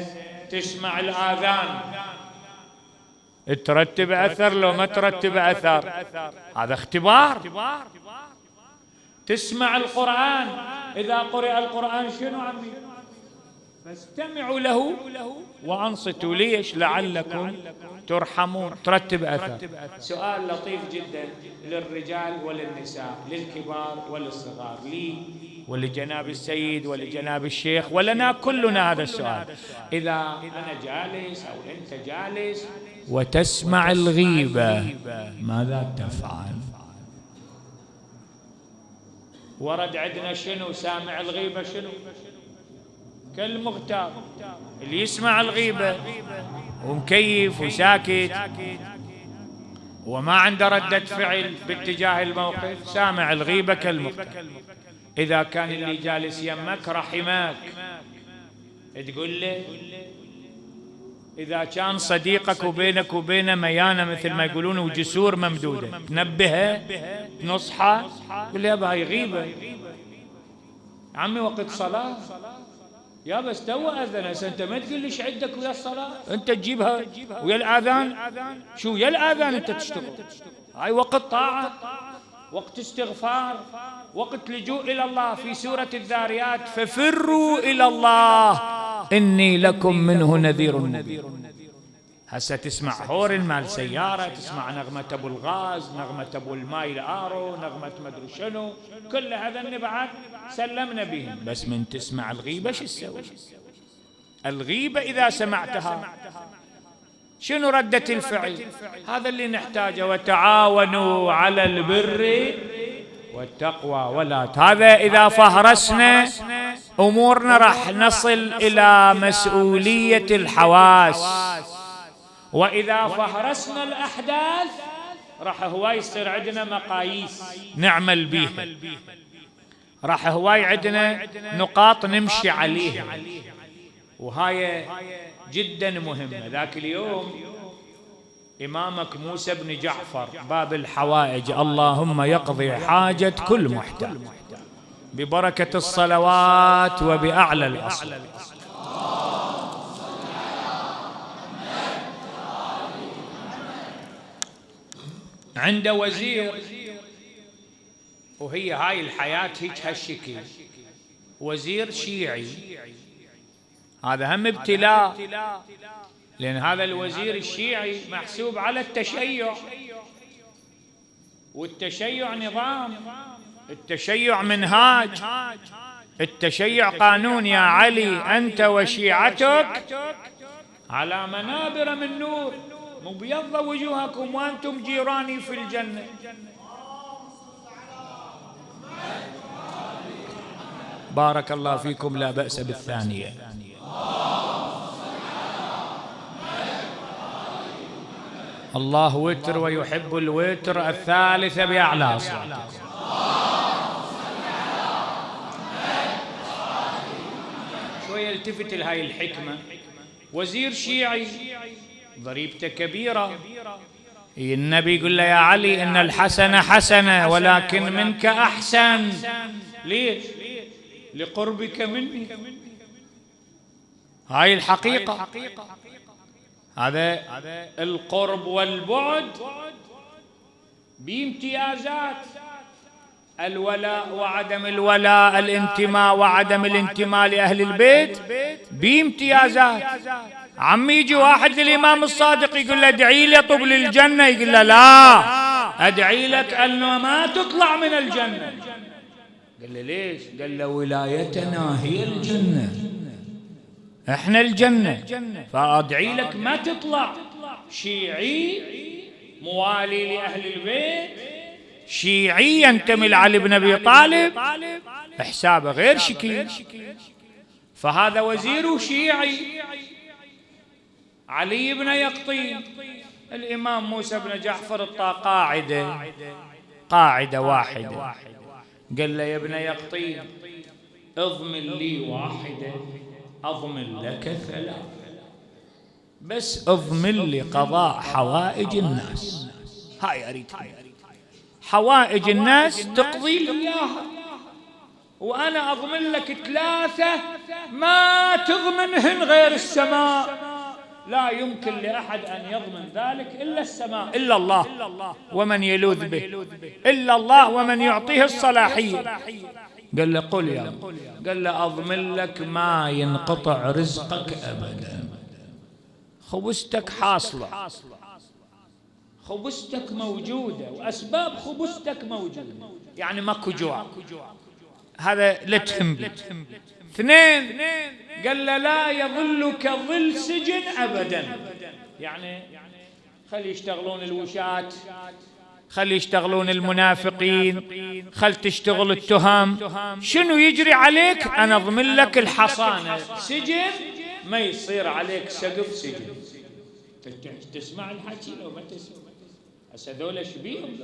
[SPEAKER 1] تسمع الآذان. ترتب أثر لو ما ترتب أثر. هذا اختبار. تسمع القرآن. إذا قرئ القرآن شنو عمي؟ فاستمعوا له وأنصتوا ليش؟ لعلكم ترحمون. ترتب أثر. سؤال لطيف جدا للرجال وللنساء للكبار وللصغار. لي ولجناب السيد ولجناب الشيخ ولنا كلنا هذا السؤال. إذا أنا جالس أو أنت جالس وتسمع الغيبة ماذا تفعل؟ ورد عندنا شنو؟ سامع الغيبة شنو؟ كالمغتاب. اللي يسمع الغيبة ومكيف وساكت وما عنده ردة فعل باتجاه الموقف سامع الغيبة كالمغتاب. إذا كان اللي جالس يمك رحمك. تقول له إذا كان صديقك وبينك وبينه ميانة مثل ما يقولون وجسور ممدودة تنبهه نصحه قل يا هاي غيبة. عمي وقت صلاة. يا بس تو أذن هسه أنت ما تقول ليش عندك ويا الصلاة؟ أنت تجيبها ويا الآذان؟ شو يا الآذان أنت تشتغل. هاي وقت طاعة. وقت استغفار وقت لجوء إلى الله في سورة الذاريات. ففروا إلى الله. إني لكم منه نذير مبين. هسه تسمع هور مال سيارة تسمع نغمة أبو الغاز نغمة أبو الماي الآرو نغمة مدري شنو. كل هذا بعد سلمنا بهم. بس من تسمع الغيبة شو تسوي؟ الغيبة إذا سمعتها. شنو ردة الفعل؟ هذا اللي نحتاجه. وتعاونوا على البر والتقوى. ولا هذا إذا فهرسنا أمورنا راح نصل إلى مسؤولية الحواس. وإذا فهرسنا الأحداث راح هواي يصير عندنا مقاييس نعمل بيها. راح هواي عندنا نقاط نمشي عليها. وهاي جدا مهمة ذاك اليوم إمامك موسى بن جعفر باب الحوائج. اللهم يقضي حاجة كل محتاج. ببركة الصلوات وبأعلى الأصل. عنده وزير وهي هاي الحياة هيك هالشكل. وزير شيعي. هذا هم ابتلاء. لأن هذا الوزير الشيعي محسوب على التشيع. والتشيع نظام. التشيع منهاج. التشيع قانون يا علي أنت وشيعتك على منابر من نور. مبيض وجوهكم وأنتم جيراني في الجنة. بارك الله فيكم لا بأس بالثانية. الله وتر ويحب الوتر الثالثة بأعلى صوتكم شوية التفت لهاي الحكمة. وزير شيعي ضريبته كبيرة. النبي يقول له يا علي إن الحسن حسنة ولكن منك أحسن. ليش؟ لقربك مني. هاي الحقيقة. هذا القرب والبعد بامتيازات الولاء وعدم الولاء الانتماء وعدم الانتماء لأهل البيت بامتيازات. عم يجي واحد للإمام الصادق يقول له ادعي لي طب للجنة يقول له لا. أدعي لك أنه ما تطلع من الجنة. قال له ليش؟ قال له ولايتنا هي الجنة. إحنا الجنة. فأدعي لك ما تطلع. شيعي موالي لأهل البيت. شيعي ينتمي لعلي بن أبي طالب. حسابه غير شكيل. فهذا وزير شيعي. علي بن يقطين. الإمام موسى بن جعفر قاعدة قاعدة واحدة. قال له يا ابن يقطين اضمن لي واحدة. أضمن لك ثلاث بس اضمن لي قضاء حوائج الناس. هاي أريد. حوائج الناس تقضي لي إياها. وأنا أضمن لك ثلاثة ما تضمنهن غير السماء. لا يمكن لأحد أن يضمن ذلك إلا السماء. إلا الله. ومن يلوذ به. إلا الله ومن يعطيه الصلاحية. قال له قل يا قال له أضمن لك ما ينقطع رزقك أبدا. خبزتك حاصلة. خبزتك موجودة وأسباب خبزتك موجودة. يعني ماكو جوع هذا لا تهم اثنين. قال له لا يظلك ظل سجن أبدا. يعني خلي يشتغلون الوشاة. خلي يشتغلون المنافقين خل تشتغل التهم. شنو يجري عليك؟ أنا أضمن لك الحصانة. سجن؟ ما يصير عليك سقف سجن. تسمع الحكي لو ما تسمع. هسه ذولا شبيهم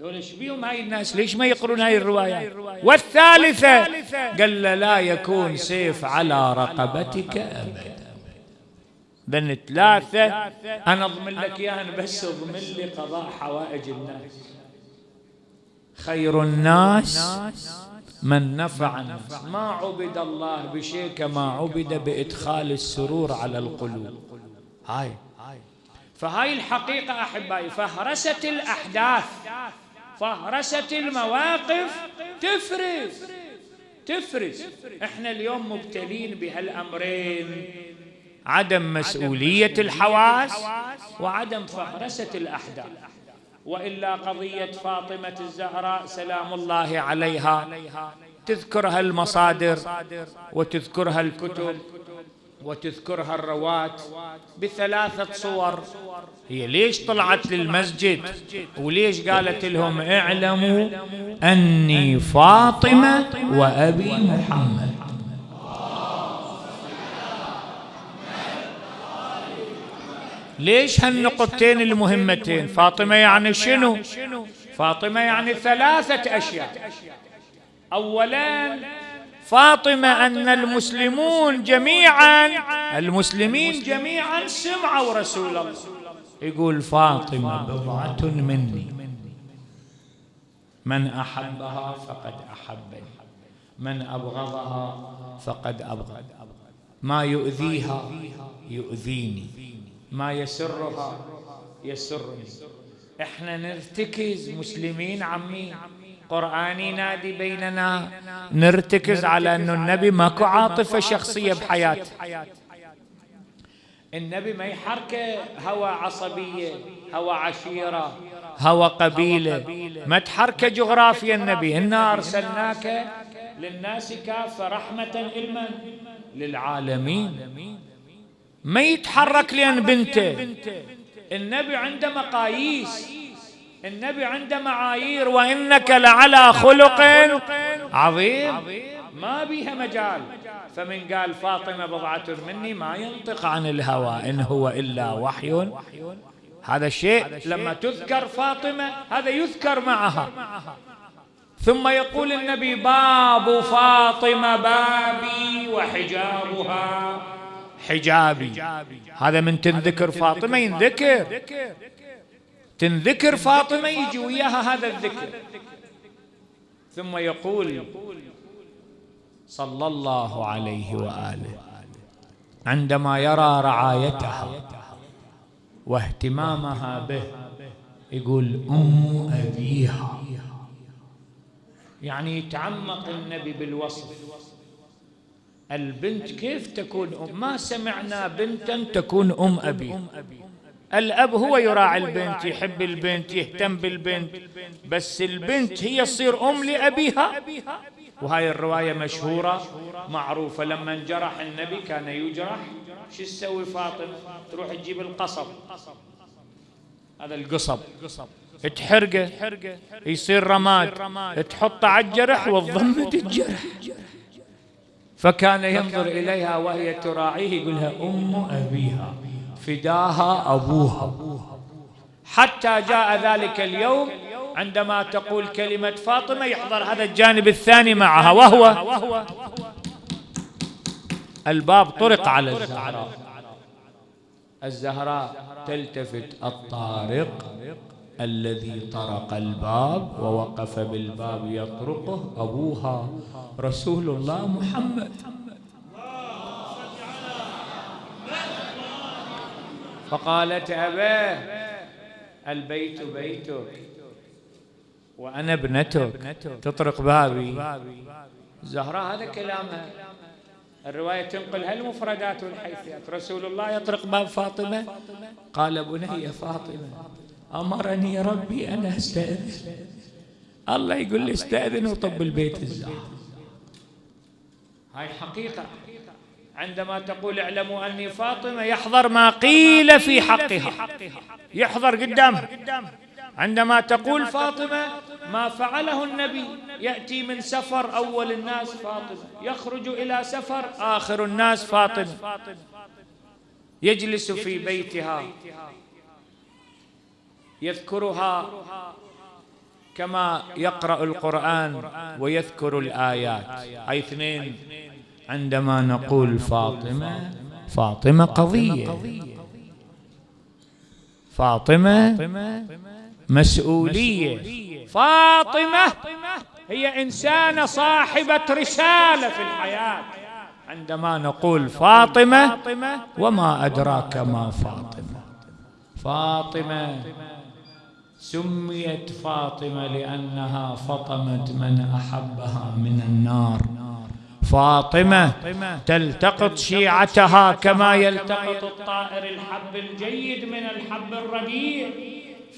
[SPEAKER 1] ذولا؟ شبيهم هاي الناس؟ ليش ما يقرون هاي الروايات والثالثة قال لا يكون سيف على رقبتك أبدا. ذن ثلاثة أنا أضمن لك إياها بس أضمن لي قضاء حوائج الناس. خير الناس من نفع الناس. ما عبد الله بشيء كما عبد بإدخال السرور على القلوب. هاي. فهاي الحقيقة أحبائي فهرسة الأحداث فهرسة المواقف تفرز تفرز. إحنا اليوم مبتلين بهالأمرين. عدم مسؤولية الحواس وعدم فهرسة الأحداث. وإلا قضية فاطمة الزهراء سلام الله عليها. تذكرها المصادر وتذكرها الكتب وتذكرها الرواة بثلاثة صور. هي ليش طلعت للمسجد؟ وليش قالت لهم اعلموا أني فاطمة وأبي محمد؟ ليش هالنقطتين المهمتين؟ فاطمة يعني شنو؟ فاطمة يعني ثلاثة أشياء. أولا فاطمة أن المسلمون جميعا المسلمين جميعا سمعوا رسول الله. يقول فاطمة بضعة مني. من أحبها فقد أحبني. من أبغضها فقد أبغض. ما يؤذيها يؤذيني. ما يسرها يسرني. إحنا نرتكز مسلمين عمي قرآني نادي بيننا. نرتكز على أن النبي ماكو عاطفة شخصية بحياته. النبي ما يحركه هوى عصبية هوى عشيرة هوى قبيلة. ما تحركه جغرافيا النبي. إنا أرسلناك للناس كافة رحمة إلما للعالمين. ما يتحرك لأن بنته. النبي عنده مقاييس. النبي عنده معايير. وإنك لعلى خلق عظيم. ما بيها مجال. فمن قال فاطمة بضعة مني ما ينطق عن الهوى إن هو إلا وحي. هذا الشيء لما تذكر فاطمة هذا يذكر معها. ثم يقول النبي باب فاطمة بابي وحجابها. حجابي. هذا من تنذكر فاطمة ينذكر. تنذكر فاطمة يجي وياها هذا الذكر. ثم يقول صلى الله عليه وآله عندما يرى رعايتها واهتمامها به يقول أم أبيها. يعني يتعمق النبي بالوصف. البنت كيف تكون أم؟ ما سمعنا بنتا تكون أم أبي. الأب هو يراعي البنت يحب البنت يهتم بالبنت. بس البنت هي تصير أم لأبيها. وهاي الرواية مشهورة معروفة. لما انجرح النبي كان يجرح. شو تسوي فاطمة؟ تروح تجيب القصب. هذا القصب. تحرقه. يصير رماد. تحطه على الجرح وتضمد الجرح فكان ينظر إليها وهي تراعيه يقولها أم أبيها فداها أبوها. حتى جاء ذلك اليوم عندما تقول كلمة فاطمة يحضر هذا الجانب الثاني معها وهو الباب طرق على الزهراء. الزهراء تلتفت الطارق. الذي طرق الباب ووقف بالباب يطرقه أبوها رسول الله محمد. فقالت أباه البيت بيتك وأنا ابنتك. تطرق بابي. زهراء هذا كلامها. الرواية تنقل هالمفردات والحيثيات رسول الله يطرق باب فاطمة؟ قال بني فاطمة. أمرني ربي أن أستأذن. الله يقول لي استأذن وطب البيت الزهر. هاي حقيقة عندما تقول اعلموا أني فاطمة يحضر ما قيل في حقها. يحضر قدامها عندما تقول فاطمة ما فعله النبي. يأتي من سفر أول الناس فاطمة. يخرج إلى سفر آخر الناس فاطمة. يجلس في بيتها. يذكرها كما يقرأ القرآن ويذكر الآيات. أي اثنين عندما نقول فاطمة فاطمة قضية. فاطمة مسؤولية. فاطمة هي إنسانة صاحبة رسالة في الحياة. عندما نقول فاطمة وما أدراك ما فاطمة. فاطمة سميت فاطمة لأنها فطمت من أحبها من النار. فاطمة تلتقط شيعتها كما يلتقط الطائر الحب الجيد من الحب الرديء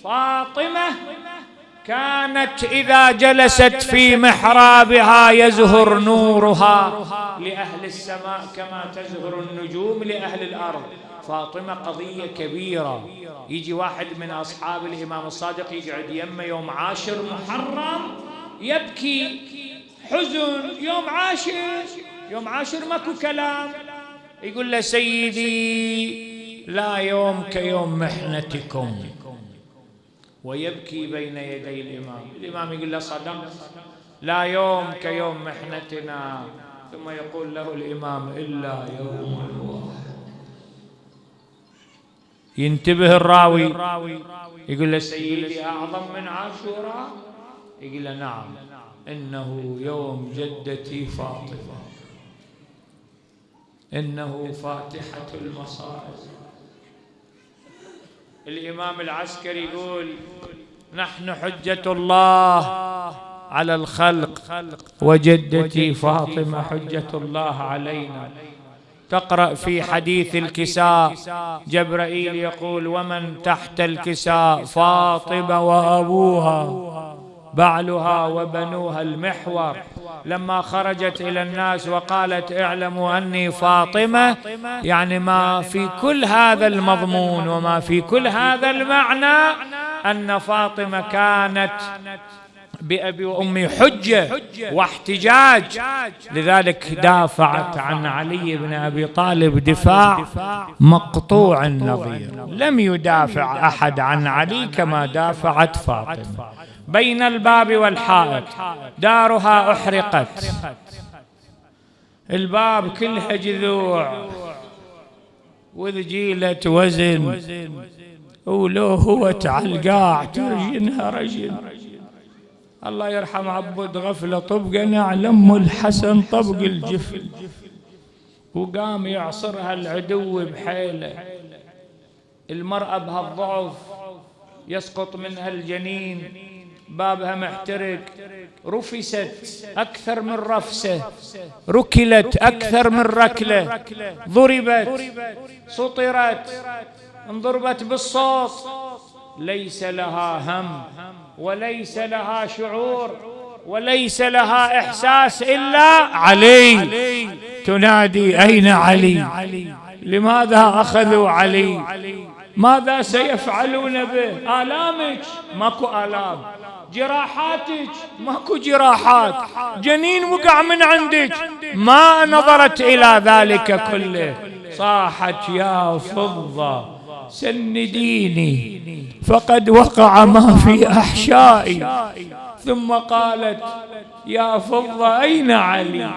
[SPEAKER 1] فاطمة كانت إذا جلست في محرابها يزهر نورها. لأهل السماء كما تزهر النجوم لأهل الأرض. فاطمة قضية كبيرة. يجي واحد من أصحاب الإمام الصادق يقعد يمه يوم عاشر محرم يبكي. حزن يوم عاشر. يوم عاشر ماكو كلام. يقول له سيدي لا يوم كيوم محنتكم. ويبكي بين يدي الإمام. الإمام يقول له صدق. لا يوم كيوم محنتنا. ثم يقول له الإمام إلا يوم ينتبه الراوي. يقول له سيدي أعظم من عاشوراء. يقول له نعم. إنه يوم جدتي فاطمة. إنه فاتحة المصائب. الإمام العسكري يقول نحن حجة الله على الخلق وجدتي فاطمة حجة الله علينا. تقرأ في حديث الكساء. جبرائيل يقول ومن تحت الكساء فاطمة وأبوها. بعلها وبنوها المحور. لما خرجت إلى الناس وقالت اعلموا أني فاطمة. يعني ما في كل هذا المضمون وما في كل هذا المعنى أن فاطمة كانت بأبي وأمي حجة واحتجاج. لذلك دافعت عن علي بن أبي طالب دفاع مقطوع النظير لم يدافع أحد عن علي كما دافعت فاطمة. بين الباب والحائط دارها أحرقت. الباب كلها جذوع. وذجيلة وزن. ولو هو تعلقاع ترجنها رجل الله يرحم عبد غفلة طبقة نعلم الحسن طبق الجفل. وقام يعصرها العدو بحيله. المرأة بهالضعف يسقط منها الجنين. بابها محترق. رفست أكثر من رفسة. ركلت أكثر من ركلة. ضربت. سطرت. انضربت بالصوت. ليس لها هم. وليس لها شعور وليس لها إحساس إلا علي. تنادي أين علي؟ لماذا أخذوا علي؟ ماذا سيفعلون به؟ آلامك؟ ماكو آلام. جراحاتك؟ ماكو جراحات. جنين وقع من عندك. ما نظرت إلى ذلك كله. صاحت يا فضة. سنديني فقد وقع ما في أحشائي. ثم قالت يا فضه أين علي؟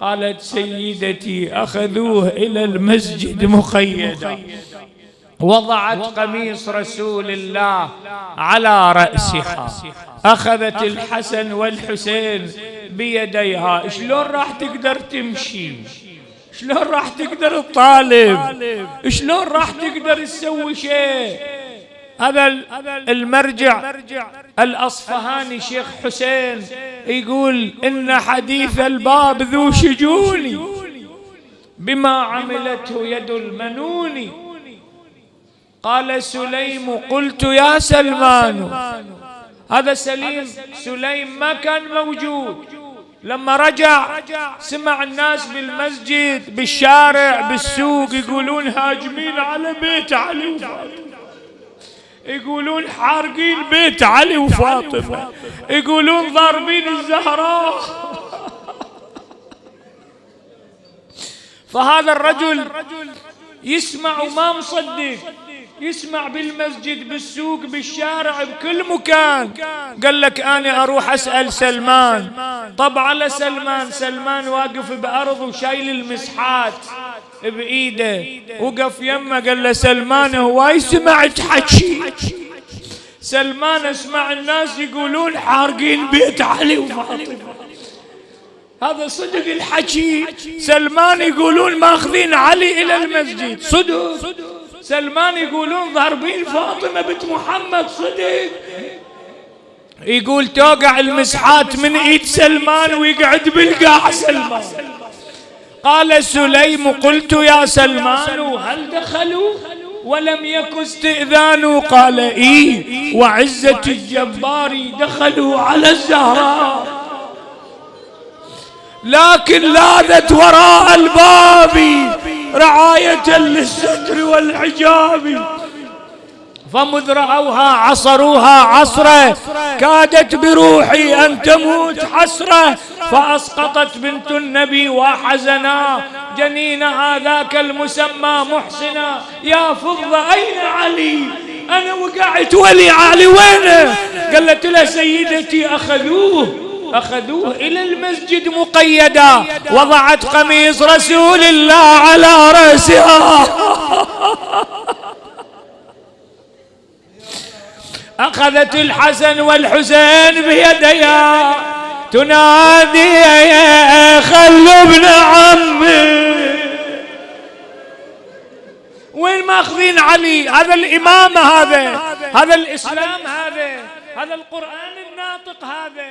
[SPEAKER 1] قالت سيدتي أخذوه إلى المسجد مقيدا. وضعت قميص رسول الله على رأسها. أخذت الحسن والحسين بيديها. شلون راح تقدر تمشي؟ شلون راح تقدر تطالب؟ شلون راح تقدر تسوي شيء؟ هذا المرجع الأصفهاني شيخ حسين يقول إن حديث الباب ذو شجون بما عملته يد المنون. قال سليم قلت يا سلمان. هذا سليم سليم ما كان موجود. لما رجع سمع الناس بالمسجد بالشارع بالسوق يقولون هاجمين على بيت علي وفاطمة. يقولون حارقين بيت علي وفاطمة. يقولون ضاربين الزهراء. فهذا الرجل يسمع وما مصدق. يسمع بالمسجد بالسوق بالشارع بكل مكان. قال لك أنا أروح أسأل سلمان. طب على سلمان سلمان واقف بأرض وشايل المسحات بإيده. وقف يمه قال له سلمان هواي سمعت حكي؟ سلمان اسمع الناس يقولون حارقين بيت علي وفاطمة. هذا صدق الحكي. سلمان يقولون ماخذين علي إلى المسجد. صدق. سلمان يقولون ضاربين فاطمة بنت محمد صدق يقول توقع المسحات من إيد سلمان ويقعد بالقاع سلمان. قال سليم قلت يا سلمان هل دخلوا؟ ولم يك استئذان؟ قال اي وعزة الجبار دخلوا على الزهراء. لكن لاذت وراء الباب رعاية للستر والحجاب. فمذ رأوها عصروها عصرة. كادت بروحي أن تموت حسرة. فأسقطت بنت النبي وحزنا جنين هذاك المسمى محسنا يا فضة أين علي؟ أنا وقعت ولي علي وينه؟ قالت له سيدتي أخذوه. أخذوه. إلى المسجد مقيدا. وضعت قميص رسول الله على رأسها. أخذت الحسن والحسين بيديها تنادي يا خلوا ابن عمي. وين ماخذين علي؟ هذا الإمامة هذا. هذا. الإسلام هذا. هذا القرآن الناطق هذا.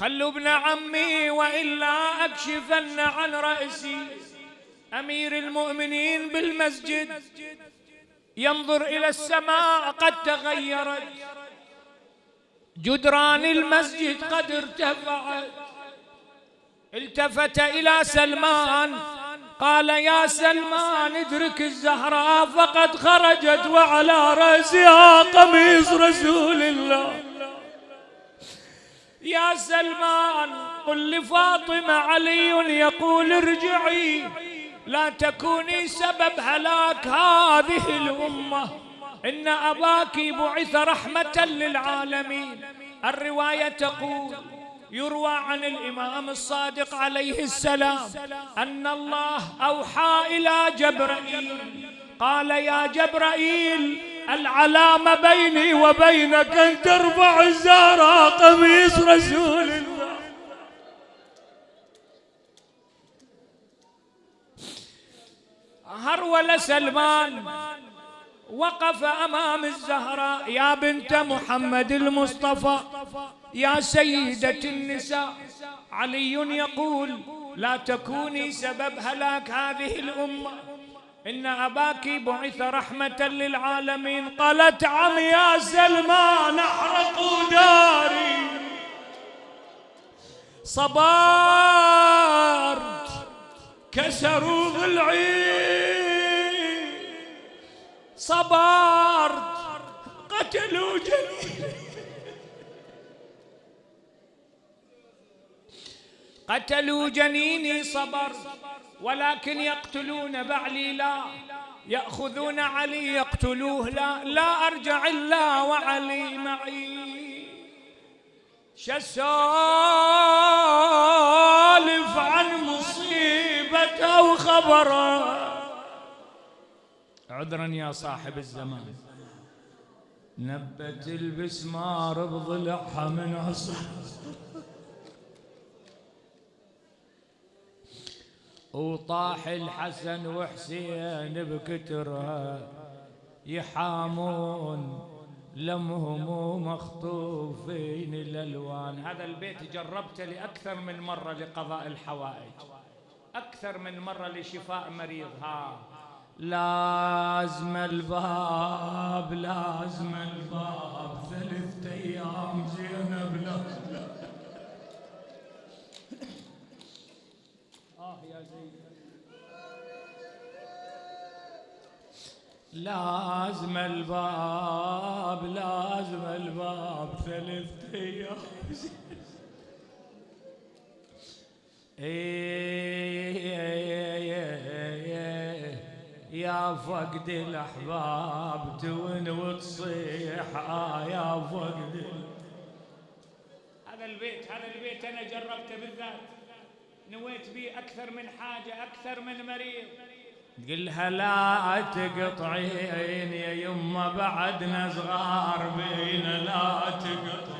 [SPEAKER 1] خلوا ابن عمي وإلا أكشفن عن رأسي. أمير المؤمنين بالمسجد ينظر إلى السماء قد تغيرت. جدران المسجد قد ارتفعت. التفت إلى سلمان. قال يا سلمان ادرك الزهراء فقد خرجت وعلى رأسها قميص رسول الله. يا سلمان قل لفاطمة علي يقول ارجعي. لا تكوني سبب هلاك هذه الأمة. إن أباك بعث رحمة للعالمين. الرواية تقول يروى عن الإمام الصادق عليه السلام أن الله أوحى إلى جبرائيل. قال يا جبرائيل العلامة بيني وبينك أن ترفع الزهراء قميص رسول الله. هرول سلمان. وقف أمام الزهراء يا بنت محمد المصطفى يا سيدة النساء. علي يقول لا تكوني سبب هلاك هذه الأمة. إن أباك بعث رحمة للعالمين. قالت عم يا سلمان احرقوا داري صبار كسروا ضلعي صبرت قتلوا جنيني قتلوا جنيني صبر ولكن يقتلون بعلي لا. يأخذون علي يقتلوه لا. لا أرجع إلا وعلي معي. شسالف عن مصيبة أو خبره عذرا يا صاحب الزمان. نبت البسمار بضلعها من عصر. وطاح الحسن وحسين بكترها يحامون لمهم مخطوفين الالوان هذا البيت جربته لأكثر من مرة لقضاء الحوائج أكثر من مرة لشفاء مريض. ها لازم الباب لازم الباب. ثلاثة أيام زينب لازم لازم الباب لازم الباب ثلاثة أيام. يا فقد الأحباب تون وتصيح. آه يا فقد هذا البيت هذا البيت أنا جربته بالذات. نويت به أكثر من حاجة أكثر من مريض. قلها لا تقطعين يا يمه بعدنا صغار بينا لا تقطعين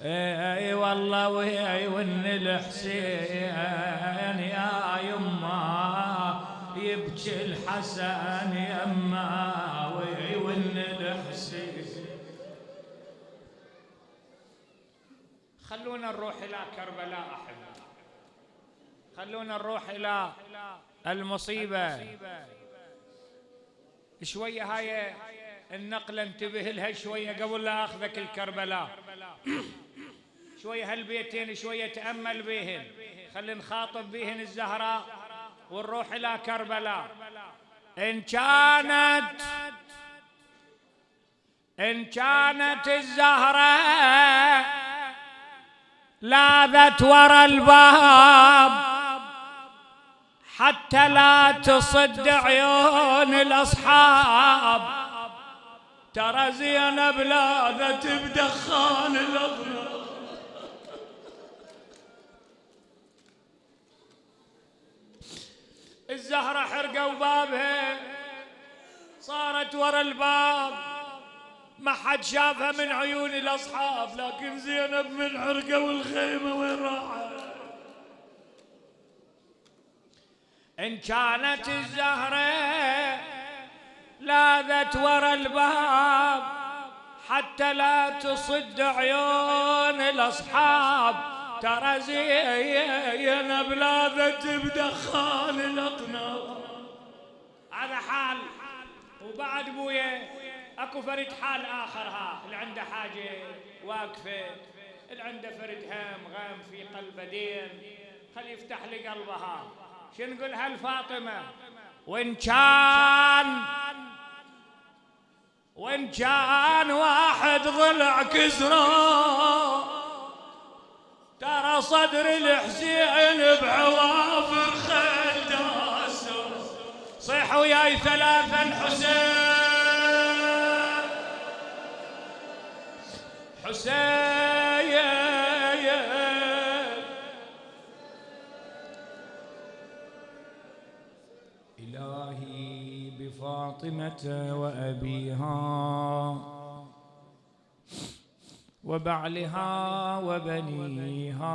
[SPEAKER 1] إي والله وياي ون الحسين يا يما يبكي الحسن يما وياي ون الحسين. خلونا نروح إلى كربلاء احبه خلونا نروح إلى المصيبة. شوية هاي النقله انتبه لها شوية قبل لا أخذك الكربلاء. شوية هالبيتين شوية تأمل بهن خلي نخاطب بهن الزهراء ونروح إلى كربلاء. إن كانت إن كانت الزهرة لاذت ورا الباب حتى لا تصد عيون الأصحاب. ترى زينب لاذت بدخان الأضناب الزهرة حرقوا بابها صارت ورا الباب. ما حد شافها من عيون الأصحاب لكن زينب من حرقة والخيمة وين راحت؟ إن كانت الزهرة لاذت ورا الباب حتى لا تصد عيون الأصحاب. ترى زينب بلاذت بدخان الاطناب هذا حال. وبعد بويا أكو فرد حال آخر ها. اللي عنده حاجة واقفة. اللي عنده فرد هم غم في قلبه دين. خل يفتح لي قلبها شو نقول هالفاطمة؟ وإن كان وإن كان واحد ضلع كسره ترى صدر الحسين بعوافر خيل داسه صيح وياي ثلاثا حسين. حسين. بفاطمة وأبيها وبعلها وبنيها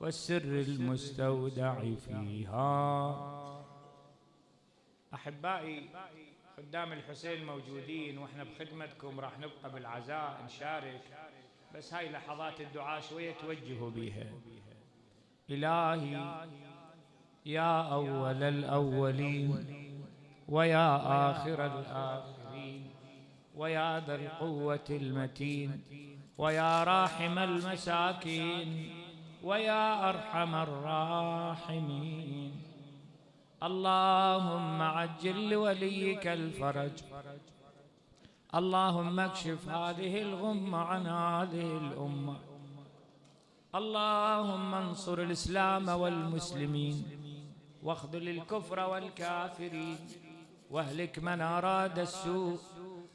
[SPEAKER 1] والسر المستودع فيها. أحبائي خدام الحسين موجودين وإحنا بخدمتكم راح نبقى بالعزاء نشارك بس هاي لحظات الدعاء شوية توجهوا بيها. إلهي يا أول الأولين. ويا آخر الآخرين ويا ذا القوة المتين ويا راحم المساكين ويا أرحم الراحمين. اللهم عجل لوليك الفرج. اللهم اكشف هذه الغمة عن هذه الأمة. اللهم انصر الإسلام والمسلمين واخذل الكفر والكافرين. واهلك من أراد السوء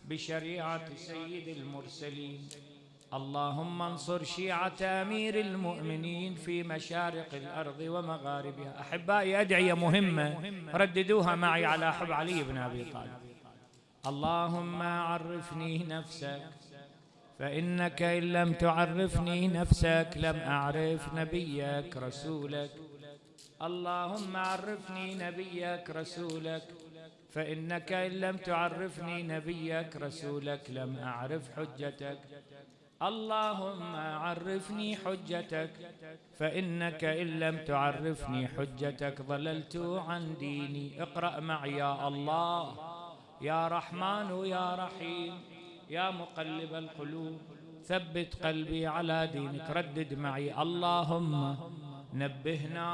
[SPEAKER 1] بشريعة سيد المرسلين. اللهم انصر شيعة أمير المؤمنين في مشارق الأرض ومغاربها. أحبائي أدعية مهمة. رددوها معي على حب علي بن أبي طالب. اللهم عرفني نفسك فإنك إن لم تعرفني نفسك لم أعرف نبيك رسولك. اللهم عرفني نبيك رسولك فإنك إن لم تعرفني نبيك رسولك لم أعرف حجتك. اللهم عرفني حجتك فإنك إن لم تعرفني حجتك ضللت عن ديني. اقرأ معي يا الله. يا رحمن يا رحيم. يا مقلب القلوب ثبت قلبي على دينك. ردد معي. اللهم نبهنا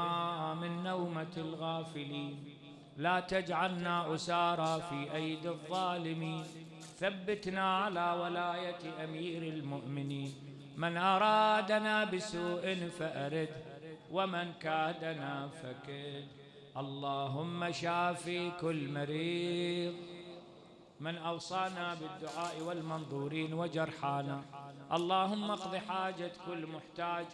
[SPEAKER 1] من نومة الغافلين. لا تجعلنا أسارى في أيدي الظالمين. ثبتنا على ولاية أمير المؤمنين. من أرادنا بسوء فأرد ومن كادنا فكد. اللهم شافي كل مريض. من أوصانا بالدعاء والمنظورين وجرحانا. اللهم اقض حاجة كل محتاج.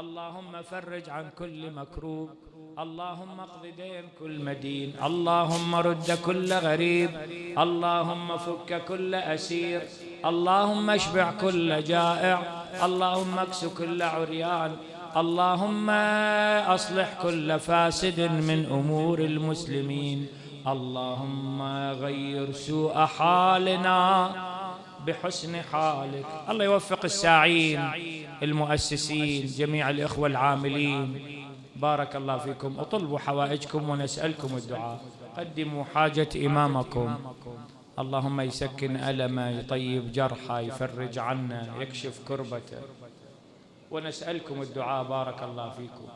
[SPEAKER 1] اللهم فرج عن كل مكروب. اللهم اقض دين كل مدين. اللهم رد كل غريب. اللهم فك كل أسير. اللهم اشبع كل جائع. اللهم إكس كل عريان. اللهم أصلح كل فاسد من أمور المسلمين. اللهم غير سوء حالنا بحسن حالك. الله يوفق الساعين. المؤسسين جميع الإخوة العاملين. بارك الله فيكم. أطلبوا حوائجكم ونسألكم الدعاء. قدموا حاجة إمامكم. اللهم يسكن ألمه يطيب جرحه يفرج عنا يكشف كربته. ونسألكم الدعاء. بارك الله فيكم.